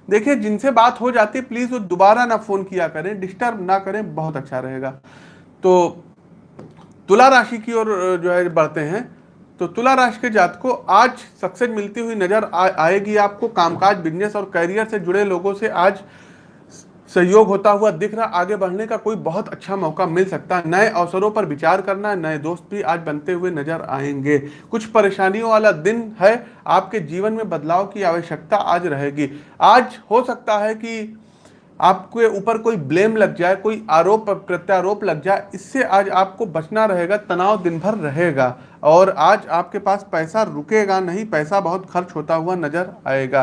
देखिए, जिनसे बात हो जाती है प्लीज़ वो दोबारा ना फ़ोन किया करें डिस्टर्ब ना करें, बहुत अच्छा रहेगा। तो तुला राशि की ओर जो है, बढ़ते हैं। तो तुला राशि के जात को आज सक्सेस मिलती हुई नज़र आएगी आपको। कामकाज बिज़नेस और करियर से जुड़े लोगों से आज सहयोग होता हुआ दिख रहा, आगे बढ़ने का कोई बहुत अच्छा मौका मिल सकता। है नए अवसरों पर विचार करना, नए दोस्त भी आज बनते हुए नज़र आएँगे। कुछ परेशानियों वाला दिन है, आपके जीवन में बदलाव की आवश्यकता आज रहेगी। आज हो सकता है कि आपके ऊपर कोई ब्लेम लग जाए, कोई आरोप प्रत्यारोप लग जाए, इससे आज आपको बचना रहेगा, तनाव दिन भर रहेगा। और आज आपके पास पैसा रुकेगा नहीं, पैसा बहुत खर्च होता हुआ नज़र आएगा।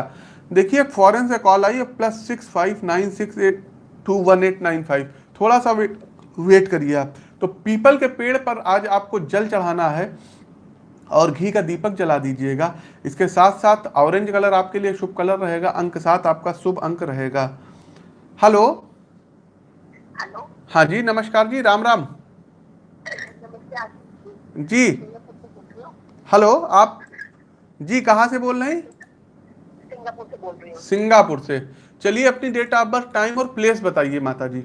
देखिए फॉरेन से कॉल आई है plus six five nine six eight two one eight nine five थोड़ा सा वेट वेट करिए आप। तो पीपल के पेड़ पर आज आपको जल चढ़ाना है और घी का दीपक जला दीजिएगा। इसके साथ साथ ऑरेंज कलर आपके लिए शुभ कलर रहेगा अंक सात आपका शुभ अंक रहेगा। हेलो हेलो हाँ जी नमस्कार जी राम राम। जी। हेलो आप जी कहाँ से बोल रहे हैं? सिंगापुर से बोल रही हूँ। सिंगापुर से। चलिए अपनी डेट ऑफ़ बर्थ टाइम और प्लेस बताइए माता जी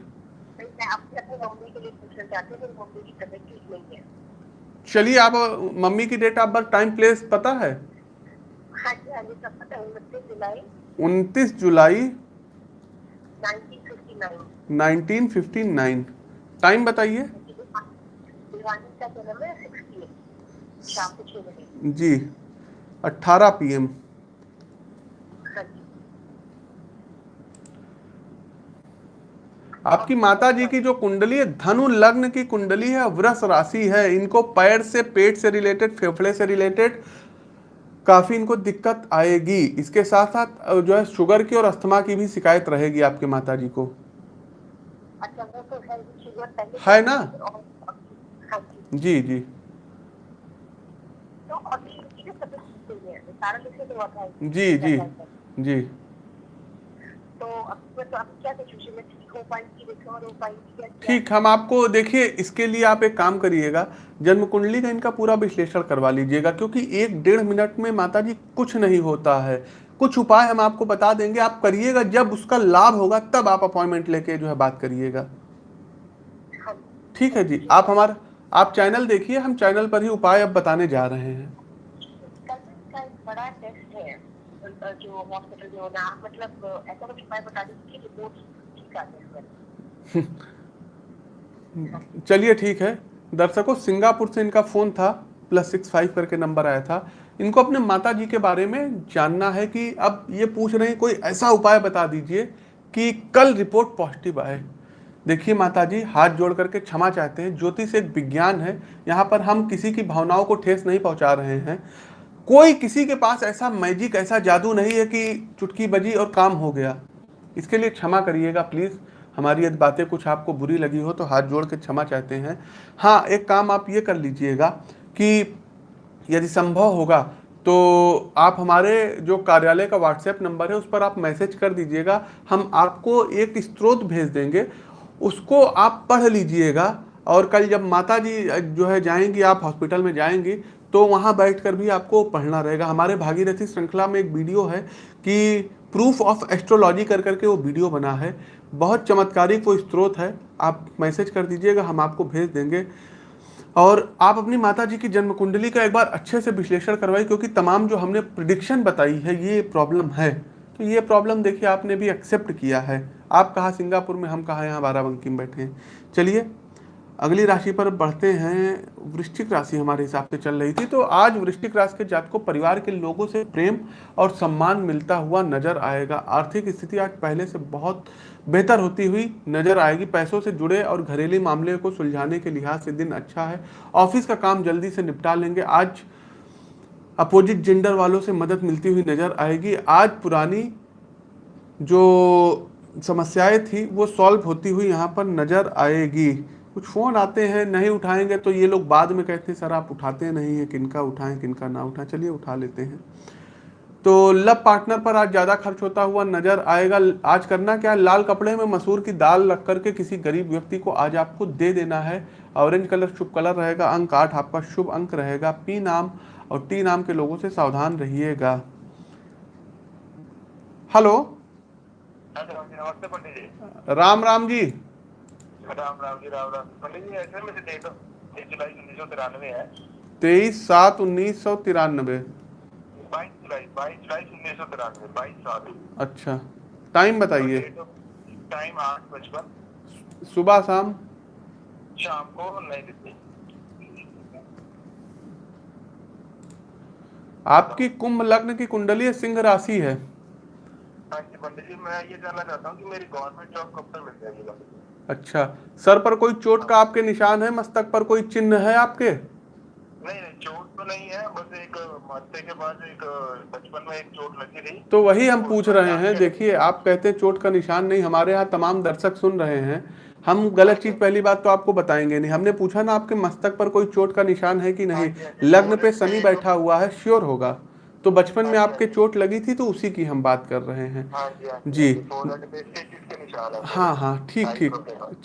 चलिए आप मम्मी की date of birth time place पता है? हाँ हाँ उनतीस जुलाई। Nineteen fifty nine. 1959 टाइम बताइए। जी 18 पीएम हाँ जी आपकी माता जी की जो कुंडली है धनु लग्न की कुंडली है वृष राशि है। इनको पैर से पेट से रिलेटेड फेफड़े से रिलेटेड काफ़ी इनको दिक्कत आएगी। इसके साथ साथ जो है शुगर की और अस्थमा की भी शिकायत रहेगी आपके माता जी को। अच्छा तो है शुगर पहले है ना? हाँ जी। जी जी। तो तो जी जी जी तो अब तो अब क्या सिचुएशन में ठीक क्या क्या? ठीक हम आपको देखिए इसके लिए आप एक काम करिएगा जन्म कुंडली का इनका पूरा विश्लेषण करवा लीजिएगा क्योंकि एक डेढ़ मिनट में माता जी कुछ नहीं होता है। कुछ उपाय हम आपको बता देंगे आप करिएगा जब उसका लाभ होगा तब आप अपॉइंटमेंट लेके जो है बात करिएगा। ठीक है जी आप हमारा आप चैनल देखिए हम चैनल पर ही उपाय अब बताने जा रहे हैं कल का एक बड़ा टेस्ट है अ, जो हॉस्पिटल में होना मतलब ऐसा कुछ उपाय बता दीजिए कि रिपोर्ट ठीक आ जाए चलिए ठीक है। दर्शकों, सिंगापुर से इनका फ़ोन था प्लस सिक्स फाइव करके नंबर आया था। इनको अपने माता जी के बारे में जानना है कि अब ये पूछ रहे हैं, कोई ऐसा उपाय बता दीजिए कि कल रिपोर्ट पॉजिटिव आए। देखिए माता जी हाथ जोड़ करके क्षमा चाहते हैं। ज्योतिष एक विज्ञान है, यहाँ पर हम किसी की भावनाओं को ठेस नहीं पहुँचा रहे हैं। कोई किसी के पास ऐसा मैजिक ऐसा जादू नहीं है कि चुटकी बजी और काम हो गया। इसके लिए क्षमा करिएगा प्लीज़ हमारी यदि बातें कुछ आपको बुरी लगी हो तो हाथ जोड़ के क्षमा चाहते हैं। हाँ एक काम आप ये कर लीजिएगा कि यदि संभव होगा तो आप हमारे जो कार्यालय का व्हाट्सएप नंबर है, उस पर आप मैसेज कर दीजिएगा। हम आपको एक स्त्रोत भेज देंगे, उसको आप पढ़ लीजिएगा। और कल जब माता जी जो है जाएँगी, आप हॉस्पिटल में जाएँगी तो वहाँ बैठकर भी आपको पढ़ना रहेगा। हमारे भागीरथी श्रृंखला में एक वीडियो है कि प्रूफ ऑफ़ एस्ट्रोलॉजी कर करके वो वीडियो बना है। बहुत चमत्कारिक वो स्त्रोत है। आप मैसेज कर दीजिएगा, हम आपको भेज देंगे। और आप अपनी माता जी की जन्म कुंडली का एक बार अच्छे से विश्लेषण करवाइए, क्योंकि तमाम जो हमने प्रिडिक्शन बताई है, ये प्रॉब्लम है। तो ये प्रॉब्लम देखिए, आपने भी एक्सेप्ट किया है। आप कहाँ सिंगापुर में, हम कहाँ यहाँ बाराबंकी में बैठे हैं। चलिए अगली राशि पर बढ़ते हैं। वृश्चिक राशि हमारे हिसाब से चल रही थी तो आज वृश्चिक राशि के जात को परिवार के लोगों से प्रेम और सम्मान मिलता हुआ नज़र आएगा। आर्थिक स्थिति आज पहले से बहुत बेहतर होती हुई नज़र आएगी। पैसों से जुड़े और घरेलू मामले को सुलझाने के लिहाज से दिन अच्छा है। ऑफ़िस का काम जल्दी से निपटा लेंगे। आज अपोजिट जेंडर वालों से मदद मिलती हुई नज़र आएगी। आज पुरानी जो समस्याएँ थी, वो सॉल्व होती हुई यहाँ पर नज़र आएगी। कुछ फ़ोन आते हैं नहीं उठाएँगे तो ये लोग बाद में कहते हैं सर आप उठाते नहीं हैं किनका उठाएँ किनका ना उठाएँ। चलिए उठा लेते हैं। तो लव पार्टनर पर आज ज़्यादा खर्च होता हुआ नज़र आएगा। आज करना क्या है? लाल कपड़े में मसूर की दाल रख करके किसी गरीब व्यक्ति को आज आपको दे देना है। ऑरेंज कलर शुभ कलर रहेगा अंक आठ आपका शुभ अंक रहेगा। पी नाम और टी नाम के लोगों से सावधान रहिएगा। हेलो? हेलो नमस्ते पंडित जी। राम राम जी। राम राम जी राम राम। पंडित जी ऐसे में डेट एक जुलाई उन्नीस सौ तिरानवे है। तेईस सात उन्नीस सौ तिरानवे। बाईस जुलाई बाईस जुलाई उन्नीस सौ तिरानवे बाईस सात। अच्छा टाइम बताइए। टाइम आठ पचपन। सुबह शाम? शाम को नई दिल्ली आपकी कुंभ लग्न की कुंडली सिंह राशि है। हाँ जी पंडित जी मैं ये जानना चाहता हूँ कि मेरी गवर्नमेंट जॉब कब तक मिल जाएगी? अच्छा सर पर कोई चोट का आपके निशान है? मस्तक पर कोई चिन्ह है आपके? नहीं नहीं चोट तो नहीं है बस एक माथे के बाद एक बचपन में एक चोट लगी थी तो वही हम पूछ रहे हैं देखिए आप कहते हैं चोट का निशान नहीं हमारे यहाँ तमाम दर्शक सुन रहे हैं। हम गलत चीज़ पहली बात तो आपको बताएँगे नहीं। हमने पूछा ना आपके मस्तक पर कोई चोट का निशान है कि नहीं? लग्न पे शनि बैठा हुआ है श्योर होगा। तो बचपन में आपके चोट लगी थी तो उसी की हम बात कर रहे हैं। हाँ जी हाँ है। हाँ हाँ ठीक ठीक।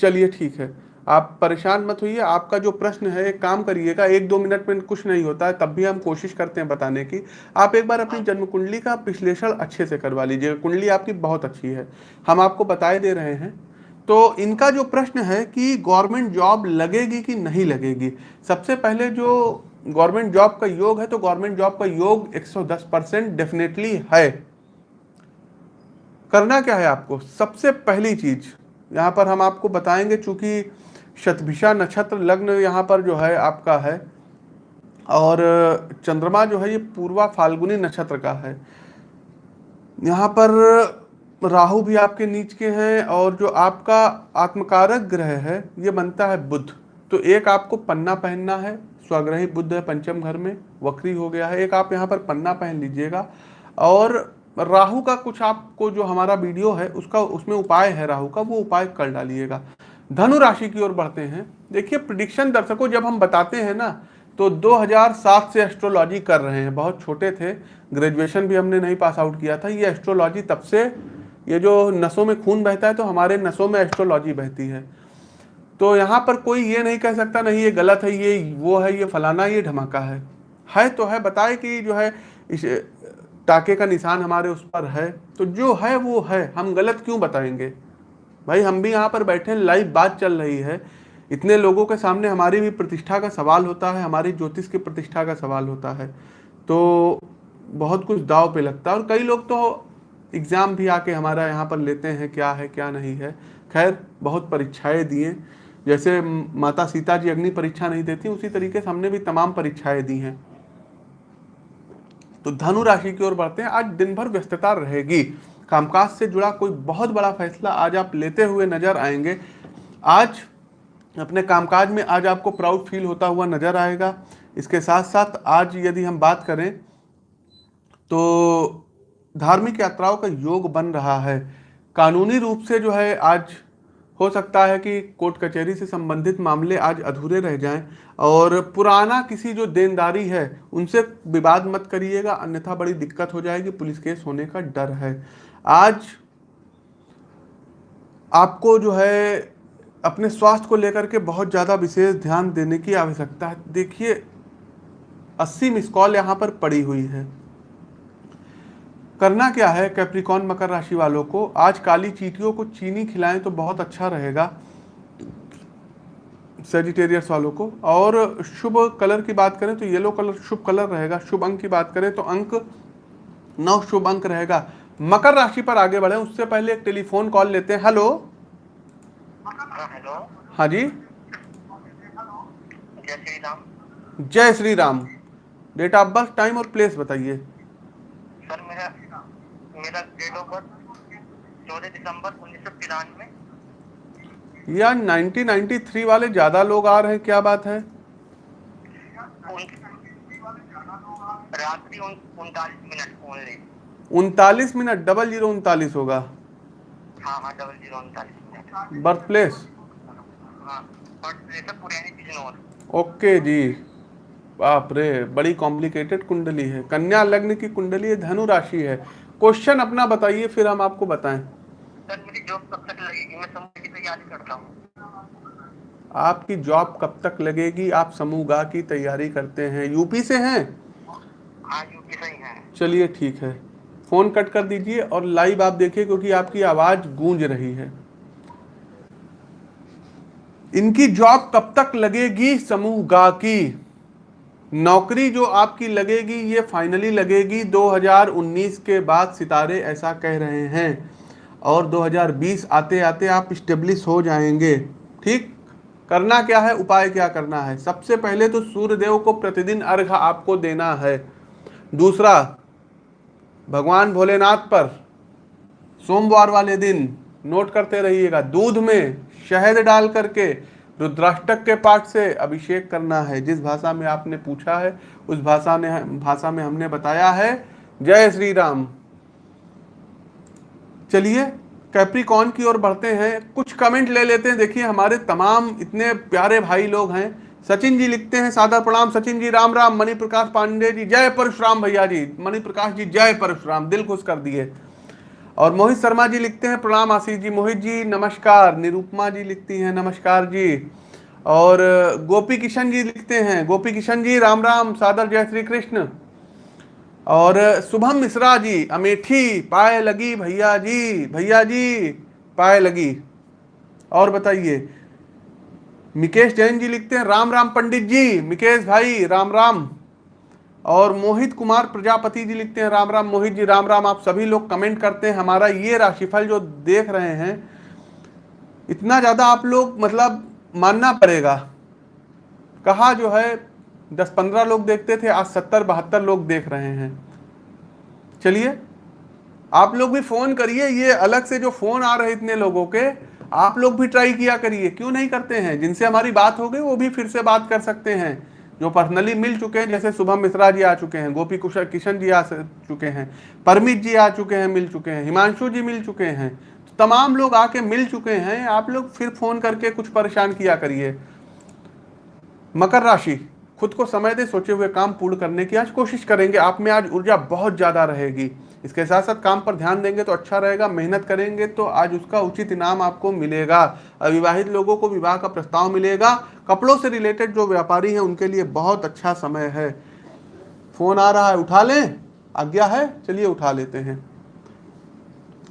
चलिए ठीक है। आप परेशान मत होइए आपका जो प्रश्न है एक काम करिएगा एक दो मिनट में कुछ नहीं होता है तब भी हम कोशिश करते हैं बताने की। आप एक बार अपनी जन्म कुंडली का विश्लेषण अच्छे से करवा लीजिएगा कुंडली आपकी बहुत अच्छी है हम आपको बताए दे रहे हैं। तो इनका जो प्रश्न है कि गवर्नमेंट जॉब लगेगी कि नहीं लगेगी सबसे पहले जो गवर्नमेंट जॉब का योग है तो गवर्नमेंट जॉब का योग 110 परसेंट डेफिनेटली है। करना क्या है आपको? सबसे पहली चीज़, यहाँ पर हम आपको बताएँगे, चूँकि शतभिषा नक्षत्र लग्न यहाँ पर जो है आपका है, और चंद्रमा जो है ये पूर्वा फाल्गुनी नक्षत्र का है। यहाँ पर राहु भी आपके नीच के हैं, और जो आपका आत्मकारक ग्रह है, ये बनता है बुध। तो एक आपको पन्ना पहनना है स्वग्रही बुद्ध है पंचम घर में वक्री हो गया है। एक आप यहाँ पर पन्ना पहन लीजिएगा। और राहु का कुछ आपको जो हमारा वीडियो है, उसका, उसमें उपाय है राहु का, वो उपाय कर डालिएगा। धनु राशि की ओर बढ़ते हैं। देखिए प्रिडिक्शन दर्शकों, जब हम बताते हैं ना तो 2007 से एस्ट्रोलॉजी कर रहे हैं। बहुत छोटे थे। ग्रेजुएशन भी हमने नहीं पास आउट किया था। ये एस्ट्रोलॉजी तब से, ये जो नसों में खून बहता है तो हमारे नसों में एस्ट्रोलॉजी बहती है। तो यहाँ पर कोई ये नहीं कह सकता, नहीं, ये गलत है, ये वो है, ये फलाना, ये धमाका है। है तो है, बताए कि जो है इस टाके का निशान हमारे उस पर है। तो जो है वो है, हम गलत क्यों बताएँगे? भाई, हम भी यहाँ पर बैठे हैं, लाइव बात चल रही है। इतने लोगों के सामने हमारी भी प्रतिष्ठा का सवाल होता है, हमारी ज्योतिष की प्रतिष्ठा का सवाल होता है। तो बहुत कुछ दाव पे लगता है और कई लोग तो एग्ज़ाम भी आके हमारा यहाँ पर लेते हैं, क्या है, क्या नहीं है। खैर, बहुत परीक्षाएँ दिए। जैसे माता सीता जी अग्नि परीक्षा नहीं देती, उसी तरीके से हमने भी तमाम परीक्षाएँ दी हैं। तो धनु राशि की ओर बढ़ते हैं। आज दिन भर व्यस्तता रहेगी। कामकाज से जुड़ा कोई बहुत बड़ा फैसला आज आप लेते हुए नज़र आएँगे। आज अपने कामकाज में आज आपको प्राउड फील होता हुआ नज़र आएगा। इसके साथ साथ आज यदि हम बात करें तो धार्मिक यात्राओं का योग बन रहा है। कानूनी रूप से जो है आज हो सकता है कि कोर्ट कचहरी से संबंधित मामले आज अधूरे रह जाएँ और पुराना किसी जो देनदारी है, उनसे विवाद मत करिएगा, अन्यथा बड़ी दिक्कत हो जाएगी, पुलिस केस होने का डर है। आज आपको जो है, अपने स्वास्थ्य को लेकर के बहुत ज़्यादा विशेष ध्यान देने की आवश्यकता है। देखिए, अस्सी मिस कॉल यहाँ पर पड़ी हुई है। करना क्या है कैप्रिकॉन मकर राशि वालों को? आज काली चीटियों को चीनी खिलाएँ तो बहुत अच्छा रहेगा सेजिटेरियस वालों को। और शुभ कलर की बात करें तो येलो कलर शुभ कलर रहेगा। शुभ अंक की बात करें तो अंक नौ शुभ अंक रहेगा। मकर राशि पर आगे बढ़े। उससे पहले एक टेलीफोन कॉल लेते हैं। हेलो। हेलो हाँ जी। श्री राम जय Shri Ram. Date of birth time और प्लेस बताइए। सर, मेरा मेरा डेट ऑफ़ बर्थ चौदह दिसंबर उन्नीस सौ तिरानवे। यार 1993 वाले ज़्यादा लोग आ रहे हैं क्या बात है? रात्रि उनतालीस मिनट ओनली उनतालीस मिनट डबल ज़ीरो उनतालीस होगा। हाँ हाँ डबल ज़ीरो उनतालीस बर्थ प्लेस हाँ प्लेस ओके जी। बाप रे बड़ी कॉम्प्लिकेटेड कुंडली है। कन्या लग्न की कुंडली है धनु राशि है। क्वेश्चन अपना बताइए फिर हम आपको बताएँ। सर मेरी जॉब कब तक लगेगी? मैं समूह की तैयारी करता हूँ। आपकी जॉब कब तक लगेगी? आप समूह गा की तैयारी करते हैं। यूपी से हैं? हाँ यूपी से ही है। चलिए ठीक है। फ़ोन कट कर दीजिए और लाइव आप देखिए क्योंकि आपकी आवाज़ गूंज रही है। इनकी जॉब कब तक लगेगी? समूह गा की। नौकरी जो आपकी लगेगी, ये फाइनली लगेगी। 2019 के बाद सितारे ऐसा कह रहे हैं। और 2020 आते आते आप स्टेब्लिश हो जाएँगे। ठीक? करना क्या है? उपाय क्या करना है? सबसे पहले तो सूर्यदेव को प्रतिदिन अर्घ आपको देना है। दूसरा, भगवान भोलेनाथ पर सोमवार वाले दिन नोट करते रहिएगा। दूध में शहद डाल करके रुद्राष्टक के पाठ से अभिषेक करना है। जिस भाषा में आपने पूछा है, उस भाषा ने भाषा में हमने बताया है। जय श्री राम चलिए कैप्रिकॉन की ओर बढ़ते हैं। कुछ कमेंट ले लेते हैं। देखिए, हमारे तमाम इतने प्यारे भाई लोग हैं। सचिन जी लिखते हैं, सादर प्रणाम। सचिन जी, राम राम। मणि प्रकाश पांडे जी, जय परशुराम भैया जी। मणि प्रकाश जी, जय परशुराम। दिल खुश कर दिए। और मोहित शर्मा जी लिखते हैं प्रणाम आशीष जी। मोहित जी, नमस्कार। निरूपमा जी लिखती हैं, नमस्कार जी। और गोपी किशन जी लिखते हैं। गोपी किशन जी, राम राम, सादर जय श्री कृष्ण। और शुभम मिश्रा जी, अमेठी, पाए लगी भैया जी। भैया जी, पाए लगी। और बताइए, मिकेश जैन जी लिखते हैं, राम राम पंडित जी। मिकेश भाई, राम राम। और मोहित कुमार प्रजापति जी लिखते हैं, राम राम मोहित जी, राम राम, आप सभी लोग कमेंट करते हैं, हमारा ये राशिफल जो देख रहे हैं, इतना ज़्यादा आप लोग मतलब मानना पड़ेगा। कहा जो है, दस पंद्रह लोग देखते थे, आज सत्तर बहत्तर लोग देख रहे हैं। चलिए, आप लोग भी फ़ोन करिए, ये अलग से जो फ़ोन आ रहे इतने लोगों के, आप लोग भी ट्राई किया करिए। क्यों नहीं करते हैं? जिनसे हमारी बात हो गई, वो भी फिर से बात कर सकते हैं। जो पर्सनली मिल चुके हैं, जैसे शुभम मिश्रा जी आ चुके हैं, गोपी कुशल किशन जी आ चुके हैं, परमित जी आ चुके हैं, मिल चुके हैं, हिमांशु जी मिल चुके हैं तो तमाम लोग आके मिल चुके हैं, आप लोग फिर फ़ोन करके कुछ परेशान किया करिए। मकर राशि, खुद को समय दे सोचे हुए काम पूर्ण करने की आज कोशिश करेंगे, आप में आज ऊर्जा बहुत ज़्यादा रहेगी। इसके साथ साथ काम पर ध्यान देंगे तो अच्छा रहेगा, मेहनत करेंगे तो आज उसका उचित इनाम आपको मिलेगा। अविवाहित लोगों को विवाह का प्रस्ताव मिलेगा। कपड़ों से रिलेटेड जो व्यापारी हैं, उनके लिए बहुत अच्छा समय है। फ़ोन आ रहा है, उठा लें। आज्ञा है, चलिए उठा लेते हैं।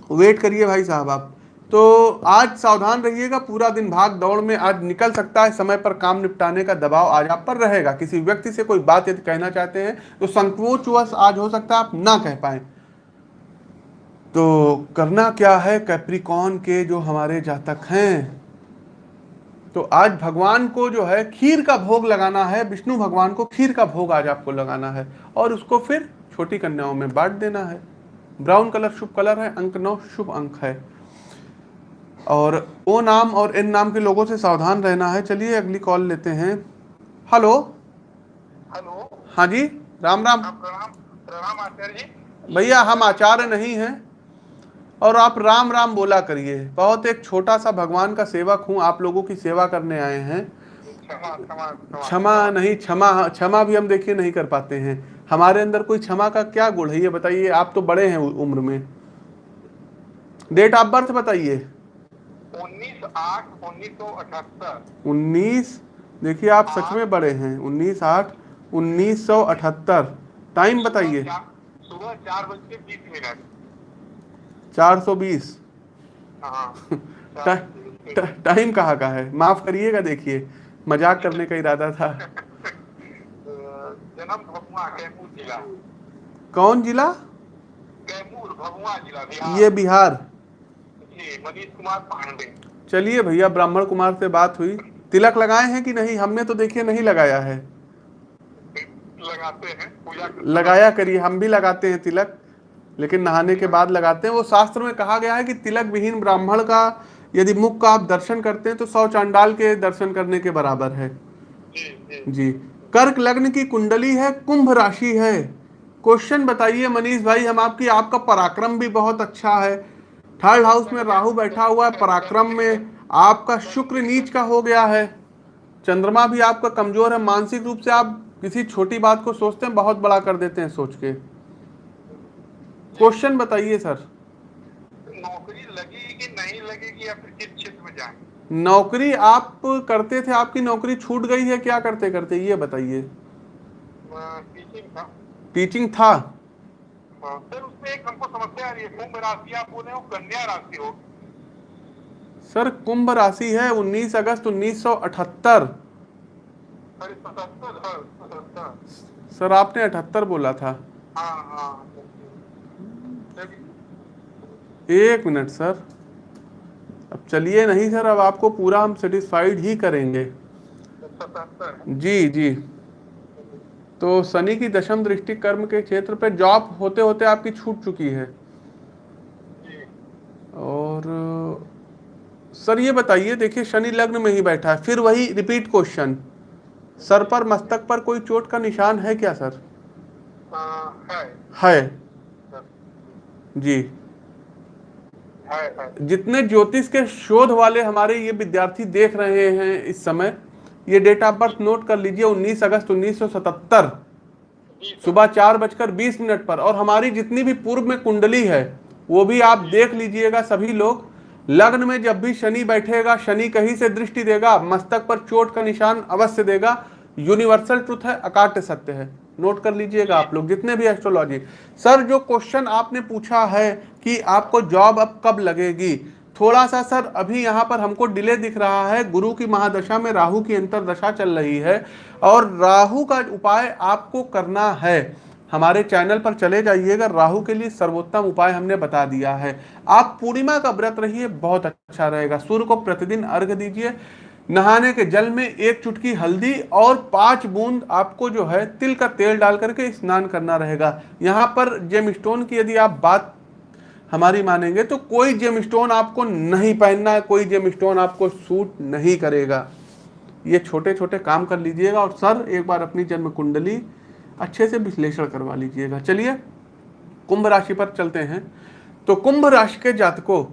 वेट करिए भाई साहब आप। तो आज सावधान रहिएगा, पूरा दिन भाग दौड़ में आज निकल सकता है। समय पर काम निपटाने का दबाव आज आप पर रहेगा। किसी व्यक्ति से कोई बात यदि कहना चाहते हैं तो संकोचवश आज हो सकता है, आप ना कह पाए। तो करना क्या है कैप्रिकॉन के जो हमारे जातक हैं? तो आज भगवान को जो है खीर का भोग लगाना है विष्णु भगवान को खीर का भोग आज आपको लगाना है और उसको फिर छोटी कन्याओं में बांट देना है। ब्राउन कलर शुभ कलर है अंक नौ शुभ अंक है। और ओ नाम और इन नाम के लोगों से सावधान रहना है। चलिए अगली कॉल लेते हैं। हेलो। हेलो। हाँ जी राम राम। प्रणाम प्रणाम आचार्य जी। भैया हम आचार्य नहीं हैं। और आप राम राम बोला करिए। बहुत एक छोटा सा भगवान का सेवक हूँ आप लोगों की सेवा करने आए हैं। क्षमा नहीं क्षमा क्षमा भी हम देखिए नहीं कर पाते हैं। हमारे अंदर कोई क्षमा का क्या गुण है ये बताइए आप तो बड़े हैं उम्र में। डेट ऑफ़ बर्थ बताइए। उन्नीस आठ उन्नीस सौ अठहत्तर। उन्नीस देखिए आप सच में बड़े हैं। उन्नीस आठ उन्नीस सौ अठहत्तर। टाइम बताइए। सुबह चार बज के बीस मिनट। चार सौ बीस। हाँ टाइम कहाँ का है? माफ़ करिएगा देखिए मज़ाक करने का इरादा था। जन्म कैमूर जिला। कौन जिला? जिला बिहार। ये बिहार। मनीष कुमार पांडे। चलिए भैया ब्राह्मण कुमार से बात हुई। तिलक लगाए हैं कि नहीं? हमने तो देखिए नहीं लगाया है। लगाते हैं पूजा लगाया करिए हम भी लगाते हैं तिलक। लेकिन नहाने के बाद लगाते हैं। वो शास्त्र में कहा गया है कि तिलक विहीन ब्राह्मण का यदि मुख का आप दर्शन करते हैं तो सौ चांडाल के दर्शन करने के बराबर है। जी कर्क लग्न की कुंडली है कुंभ राशि है। क्वेश्चन बताइए मनीष भाई हम आपकी आपका पराक्रम भी बहुत अच्छा है। थर्ड हाउस में राहु बैठा हुआ है पराक्रम में आपका शुक्र नीच का हो गया है। चंद्रमा भी आपका कमज़ोर है मानसिक रूप से आप किसी छोटी बात को सोचते हैं बहुत बड़ा कर देते हैं सोच के। क्वेश्चन बताइए सर नौकरी लगेगी कि नहीं लगेगी या फिर किस क्षेत्र में जाएँ? नौकरी आप करते थे आपकी नौकरी छूट गई है क्या करते करते? ये बताइए। टीचिंग था। टीचिंग था? हाँ, सर उसमें एक हमको समस्या आ रही है। कुंभ राशि आप बोले हो कन्या राशि हो। सर कुंभ राशि है 19 अगस्त 1978 सर सर आपने अठहत्तर बोला था। हाँ हाँ। एक मिनट सर। अब चलिए नहीं सर अब आपको पूरा हम सेटिस्फाइड ही करेंगे। जी जी। तो शनि की दशम दृष्टि कर्म के क्षेत्र पे जॉब होते होते आपकी छूट चुकी है। और सर ये बताइए देखिए शनि लग्न में ही बैठा है फिर वही रिपीट क्वेश्चन सर पर मस्तक पर कोई चोट का निशान है क्या सर? हाँ, है। है। सर, जी। है है जितने ज्योतिष के शोध वाले हमारे ये विद्यार्थी देख रहे हैं इस समय ये डेट ऑफ़ बर्थ नोट कर लीजिए 19 अगस्त 1977 जी सर। सुबह चार बजकर बीस मिनट पर। और हमारी जितनी भी पूर्व में कुंडली है वो भी आप देख लीजिएगा सभी लोग। लग्न में जब भी शनि बैठेगा शनि कहीं से दृष्टि देगा मस्तक पर चोट का निशान अवश्य देगा। यूनिवर्सल ट्रुथ है अकाट्य सत्य है। नोट कर लीजिएगा आप लोग जितने भी एस्ट्रोलॉजी सर जो क्वेश्चन आपने पूछा है कि आपको जॉब अब कब लगेगी। थोड़ा सा सर, अभी यहाँ पर हमको डिले दिख रहा है। गुरु की महादशा में राहु की अंतरदशा चल रही है और राहु का उपाय आपको करना है। हमारे चैनल पर चले जाइएगा। राहु के लिए सर्वोत्तम उपाय हमने बता दिया है। आप पूर्णिमा का व्रत रहिए, बहुत अच्छा रहेगा। सूर्य को प्रतिदिन अर्घ दीजिए। नहाने के जल में एक चुटकी हल्दी और पाँच बूंद आपको जो है तिल का तेल डाल करके स्नान करना रहेगा। यहाँ पर जेम स्टोन की यदि आप बात हमारी मानेंगे तो कोई जेम स्टोन आपको नहीं पहनना है कोई जेम स्टोन आपको सूट नहीं करेगा। ये छोटे छोटे काम कर लीजिएगा और सर, एक बार अपनी जन्म कुंडली अच्छे से विश्लेषण करवा लीजिएगा। चलिए, कुंभ राशि पर चलते हैं। तो कुंभ राशि के जातकों,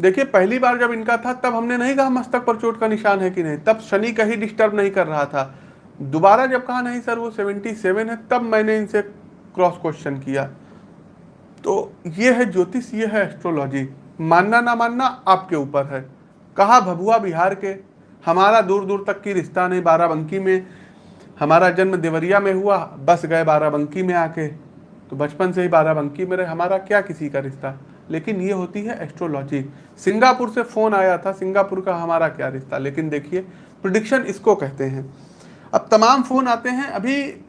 देखिए, पहली बार जब इनका था, तब हमने नहीं कहा मस्तक पर चोट का निशान है कि नहीं। तब शनि कहीं डिस्टर्ब नहीं कर रहा था। दोबारा जब कहा, नहीं, सर, वो सेवेंटी सेवन है, तब मैंने इनसे क्रॉस क्वेश्चन किया। तो ये है ज्योतिष, ये है एस्ट्रोलॉजी मानना ना मानना आपके ऊपर है। कहा भभुआ बिहार के, हमारा दूर दूर तक की रिश्ता नहीं बाराबंकी में। हमारा जन्म देवरिया में हुआ, बस गए बाराबंकी में आके। तो बचपन से ही बाराबंकी में रहे, हमारा क्या किसी का रिश्ता? लेकिन ये होती है एस्ट्रोलॉजी सिंगापुर से फ़ोन आया था, सिंगापुर का हमारा क्या रिश्ता? लेकिन देखिए प्रिडिक्शन इसको कहते हैं। अब तमाम फ़ोन आते हैं, अभी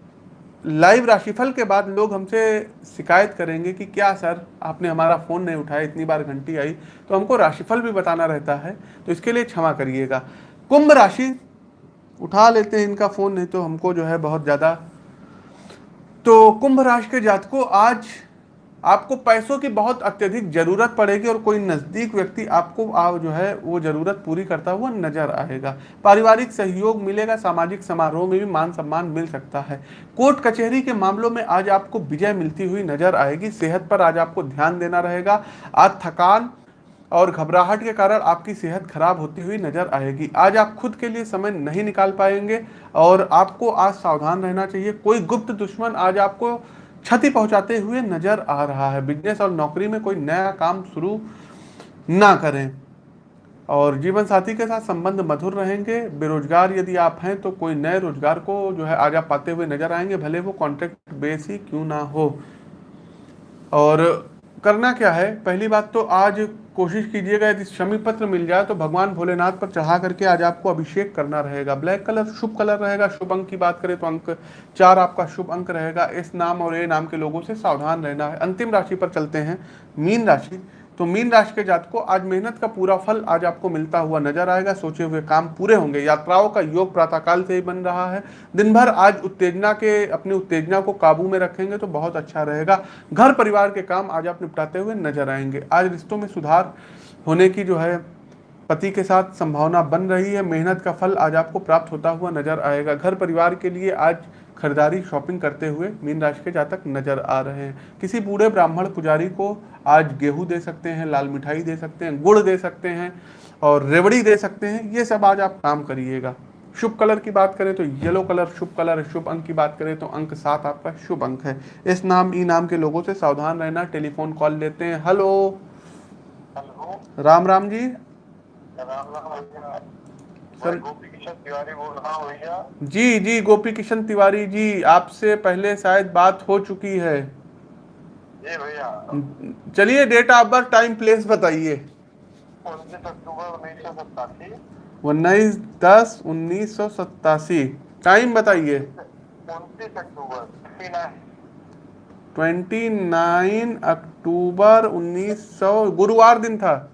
लाइव राशिफल के बाद लोग हमसे शिकायत करेंगे कि क्या सर, आपने हमारा फ़ोन नहीं उठाया, इतनी बार घंटी आई। तो हमको राशिफल भी बताना रहता है तो इसके लिए क्षमा करिएगा। कुंभ राशि, उठा लेते हैं इनका फ़ोन, नहीं तो हमको जो है बहुत ज़्यादा। तो कुंभ राशि के जातकों, आज आपको पैसों की बहुत अत्यधिक ज़रूरत पड़ेगी और कोई नज़दीक व्यक्ति आपको आ, जो है वो ज़रूरत पूरी करता हुआ नज़र आएगा। पारिवारिक सहयोग मिलेगा सामाजिक समारोह में भी मान सम्मान मिल सकता है। कोर्ट कचहरी के मामलों में आज आपको विजय मिलती हुई नज़र आएगी। सेहत पर आज आपको ध्यान देना रहेगा। आज थकान और घबराहट के कारण आपकी सेहत खराब होती हुई नज़र आएगी। आज आप खुद के लिए समय नहीं निकाल पाएँगे और आपको आज सावधान रहना चाहिए। कोई गुप्त दुश्मन आज आपको क्षति पहुंचाते हुए नज़र आ रहा है। बिज़नेस और नौकरी में कोई नया काम शुरू ना करें और जीवन साथी के साथ संबंध मधुर रहेंगे। बेरोजगार यदि आप हैं तो कोई नए रोज़गार को जो है आज आप पाते हुए नज़र आएँगे, भले वो कॉन्ट्रैक्ट बेस ही क्यों ना हो। और करना क्या है? पहली बात तो आज कोशिश कीजिएगा, यदि शमी पत्र मिल जाए तो भगवान भोलेनाथ पर चढ़ा करके आज आपको अभिषेक करना रहेगा। ब्लैक कलर शुभ कलर रहेगा। शुभ अंक की बात करें तो अंक चार आपका शुभ अंक रहेगा। इस नाम और ए नाम के लोगों से सावधान रहना है। अंतिम राशि पर चलते हैं। मीन राशि। तो मीन राशि के जात को आज मेहनत का पूरा फल आज आपको मिलता हुआ नज़र आएगा। सोचे हुए काम पूरे होंगे। यात्राओं का योग प्रातःकाल से ही बन रहा है। दिन भर आज उत्तेजना के, अपनी उत्तेजना को काबू में रखेंगे तो बहुत अच्छा रहेगा। घर परिवार के काम आज आप निपटाते हुए नज़र आएँगे। आज रिश्तों में सुधार होने की जो है, पति के साथ संभावना बन रही है। मेहनत का फल आज आपको प्राप्त होता हुआ नज़र आएगा। घर परिवार के लिए आज खरीदारी शॉपिंग करते हुए मीन राशि के जातक नज़र आ रहे हैं। किसी बूढ़े ब्राह्मण पुजारी को आज गेहूँ दे सकते हैं, लाल मिठाई दे सकते हैं, गुड़ दे सकते हैं और रेवड़ी दे सकते हैं, ये सब आज आप काम करिएगा। शुभ कलर की बात करें तो येलो कलर शुभ कलर शुभ अंक की बात करें तो अंक सात आपका शुभ अंक है। इस नाम, ई नाम के लोगों से सावधान रहना। टेलीफोन कॉल लेते हैं। हेलो। राम राम जी। राम राम। सर- गोपी किशन तिवारी बोल रहा हूँ भैया। जी जी गोपी किशन तिवारी जी आपसे पहले शायद बात हो चुकी है। भैया। चलिए date of birth time place बताइए। उन्नीस दस उन्नीस सौ सत्तासी। टाइम बताइए। ट्वेंटी नाइन अक्टूबर उन्नीस सौ गुरुवार दिन था।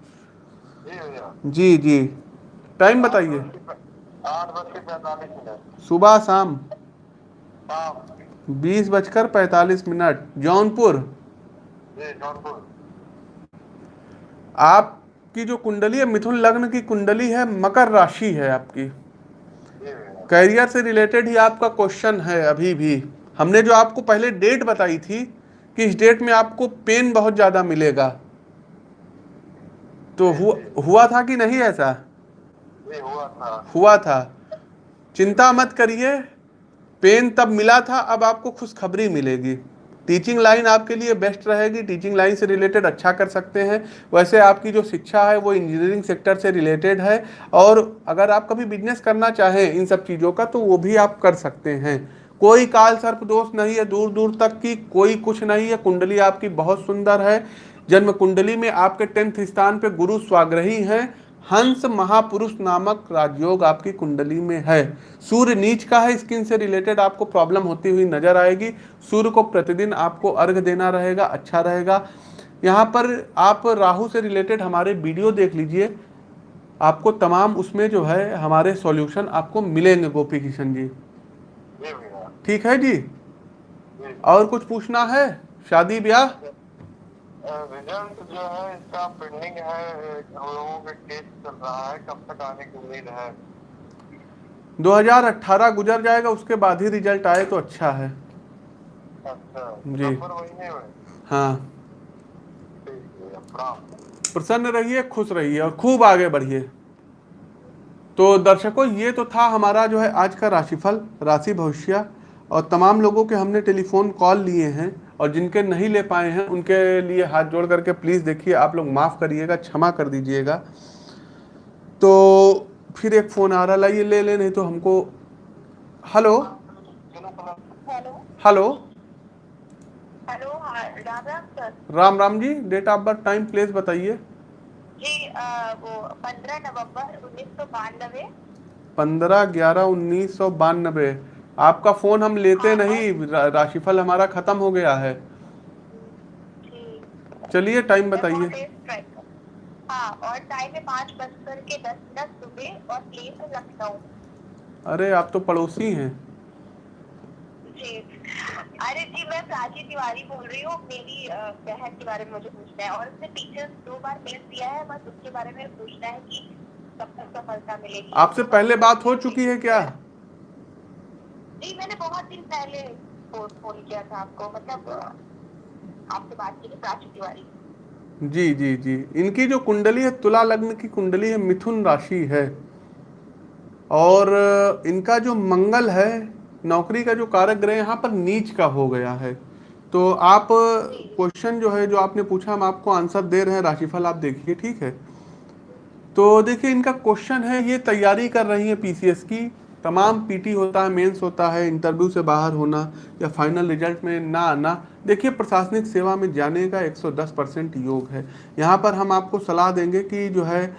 जी जी जी। टाइम बताइए। सुबह शाम? बीस बजकर पैंतालीस मिनट। जौनपुर? जौनपुर। आपकी जो कुंडली है मिथुन लग्न की कुंडली है मकर राशि है आपकी। कैरियर से रिलेटेड ही आपका क्वेश्चन है अभी भी। हमने जो आपको पहले डेट बताई थी कि इस डेट में आपको पेन बहुत ज़्यादा मिलेगा। तो हुआ हुआ था कि नहीं ऐसा? हुआ था। हुआ था चिंता मत करिए। पेन तब मिला था, अब आपको खुशखबरी मिलेगी। टीचिंग लाइन आपके लिए बेस्ट रहेगी। टीचिंग लाइन से रिलेटेड अच्छा कर सकते हैं। वैसे आपकी जो शिक्षा है, वो इंजीनियरिंग सेक्टर से रिलेटेड है। और अगर आप कभी बिज़नेस करना चाहें इन सब चीज़ों का तो वो भी आप कर सकते हैं। कोई काल सर्प दोष नहीं है दूर दूर तक की कोई कुछ नहीं है। कुंडली आपकी बहुत सुंदर है। जन्म कुंडली में आपके टेंथ स्थान पर गुरु स्वाग्रही हैं। हंस महापुरुष नामक राजयोग आपकी कुंडली में है। सूर्य नीच का है स्किन से रिलेटेड आपको प्रॉब्लम होती हुई नज़र आएगी। सूर्य को प्रतिदिन आपको अर्घ देना रहेगा अच्छा रहेगा। यहाँ पर आप राहु से रिलेटेड हमारे वीडियो देख लीजिए। आपको तमाम उसमें जो है हमारे सॉल्यूशन आपको मिलेंगे गोपी किशन जी। ठीक है जी? जी। और कुछ पूछना है? शादी ब्याह? रिज़ल्ट जो है इसका पेंडिंग है हम लोगों के टेस्ट चल रहा है कब तक आने की उम्मीद है। 2018 गुजर जाएगा उसके बाद ही रिज़ल्ट आए तो अच्छा है। अच्छा जी। हाँ। है। प्रसन्न रहिए खुश रहिए और खूब आगे बढ़िए। तो दर्शकों ये तो था हमारा जो है आज का राशिफल राशि भविष्य और तमाम लोगों के हमने टेलीफोन कॉल लिए हैं। और जिनके नहीं ले पाए हैं उनके लिए हाथ जोड़ करके प्लीज़ देखिए आप लोग माफ़ करिएगा क्षमा कर दीजिएगा। तो फिर एक फ़ोन आ रहा लाइए ले ले नहीं तो हमको हेलो हेलो हाँ Ram Ram ji date of birth time place बताइए। जी वो पंद्रह नवंबर उन्नीस सौ बानवे। पंद्रह ग्यारह उन्नीस सौ बानबे आपका फ़ोन हम लेते नहीं रा, राशिफल हमारा खत्म हो गया है। चलिए टाइम बताइए। हाँ और टाइम है पाँच बजकर के दस मिनट सुबह और प्लेस लखनऊ। अरे आप तो पड़ोसी हैं। जी। अरे जी मैं प्राची तिवारी बोल रही हूँ मेरी बहन के बारे में मुझे पूछना है। और उसने टीचर दो बार मेल दिया है बस उसके बारे में पूछना है कि कब तक सफलता मिलेगी। आपसे पहले बात हो चुकी है क्या? जी मैंने बहुत दिन पहले फ़ोन फ़ोन किया था आपको मतलब आपसे बात की थी प्राची तिवारी। जी जी जी। इनकी जो कुंडली है तुला लग्न की कुंडली है मिथुन राशि है। और इनका जो मंगल है नौकरी का जो कारक ग्रह यहाँ पर नीच का हो गया है। तो आप क्वेश्चन जो है जो आपने पूछा हम आपको आंसर दे रहे हैं राशिफल आप देखिए ठीक है? तो देखिए इनका क्वेश्चन है ये तैयारी कर रही है पीसीएस की। तमाम पीटी होता है, मेंस होता है, इंटरव्यू से बाहर होना या फाइनल रिज़ल्ट में ना आना, देखिए प्रशासनिक सेवा में जाने का 110 परसेंट योग है। यहाँ पर हम आपको सलाह देंगे कि जो है,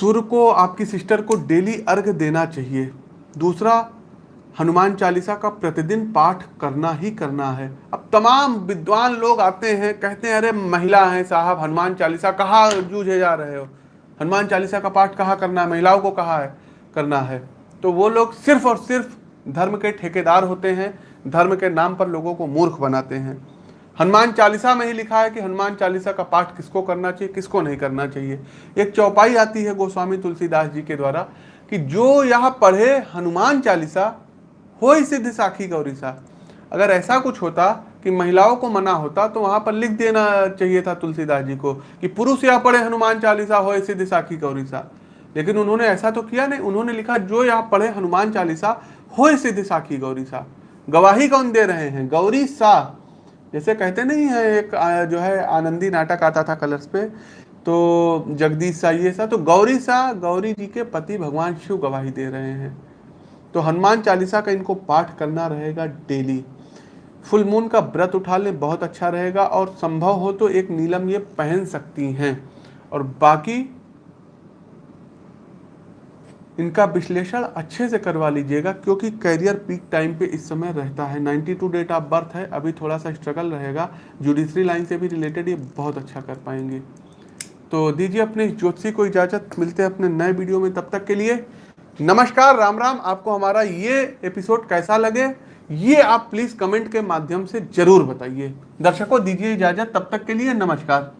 सूर्य को, आपकी सिस्टर को डेली अर्घ देना चाहिए। दूसरा, हनुमान चालीसा का प्रतिदिन पाठ करना ही करना है। अब तमाम विद्वान लोग आते हैं, कहते हैं, अरे महिला हैं साहब, हनुमान चालीसा कहाँ जूझे जा रहे हो? हनुमान चालीसा का पाठ कहाँ करना है? महिलाओं को कहाँ है, करना है? तो वो लोग सिर्फ़ और सिर्फ़ धर्म के ठेकेदार होते हैं, धर्म के नाम पर लोगों को मूर्ख बनाते हैं। हनुमान चालीसा में ही लिखा है कि हनुमान चालीसा का पाठ किसको करना चाहिए, किसको नहीं करना चाहिए। एक चौपाई आती है गोस्वामी तुलसीदास जी के द्वारा कि जो यह पढ़े हनुमान चालीसा, हो सिद्ध साखी गौरी सा अगर ऐसा कुछ होता कि महिलाओं को मना होता तो वहाँ पर लिख देना चाहिए था तुलसीदास जी को कि पुरुष यह पढ़े हनुमान चालीसा, हो सिद्ध साखी गौरी सा लेकिन उन्होंने ऐसा तो किया नहीं। उन्होंने लिखा, जो यहाँ पढ़े हनुमान चालीसा हो सिद्ध साखी गौरी सा। गवाही कौन दे रहे हैं? गौरी सा। जैसे कहते नहीं है, एक जो है, आनंदी नाटक आता था कलर्स पे। तो जगदीश सा, ये सा। तो गौरी सा, गौरी जी के पति भगवान शिव गवाही दे रहे हैं। तो हनुमान चालीसा का इनको पाठ करना रहेगा डेली। फुल मून का व्रत उठा लें, बहुत अच्छा रहेगा। और संभव हो तो एक नीलम ये पहन सकती हैं। और बाकी इनका विश्लेषण अच्छे से करवा लीजिएगा, क्योंकि करियर पीक टाइम पे इस समय रहता है। 92 डेट ऑफ़ बर्थ है, अभी थोड़ा सा स्ट्रगल रहेगा। जुडिशरी लाइन से भी रिलेटेड ये बहुत अच्छा कर पाएँगे। तो दीजिए अपने ज्योतिषी को इजाज़त, मिलते हैं अपने नए वीडियो में। तब तक के लिए नमस्कार, राम राम। आपको हमारा ये एपिसोड कैसा लगे, ये आप प्लीज़ कमेंट के माध्यम से ज़रूर बताइए। दर्शकों, दीजिए इजाज़त। तब तक के लिए नमस्कार।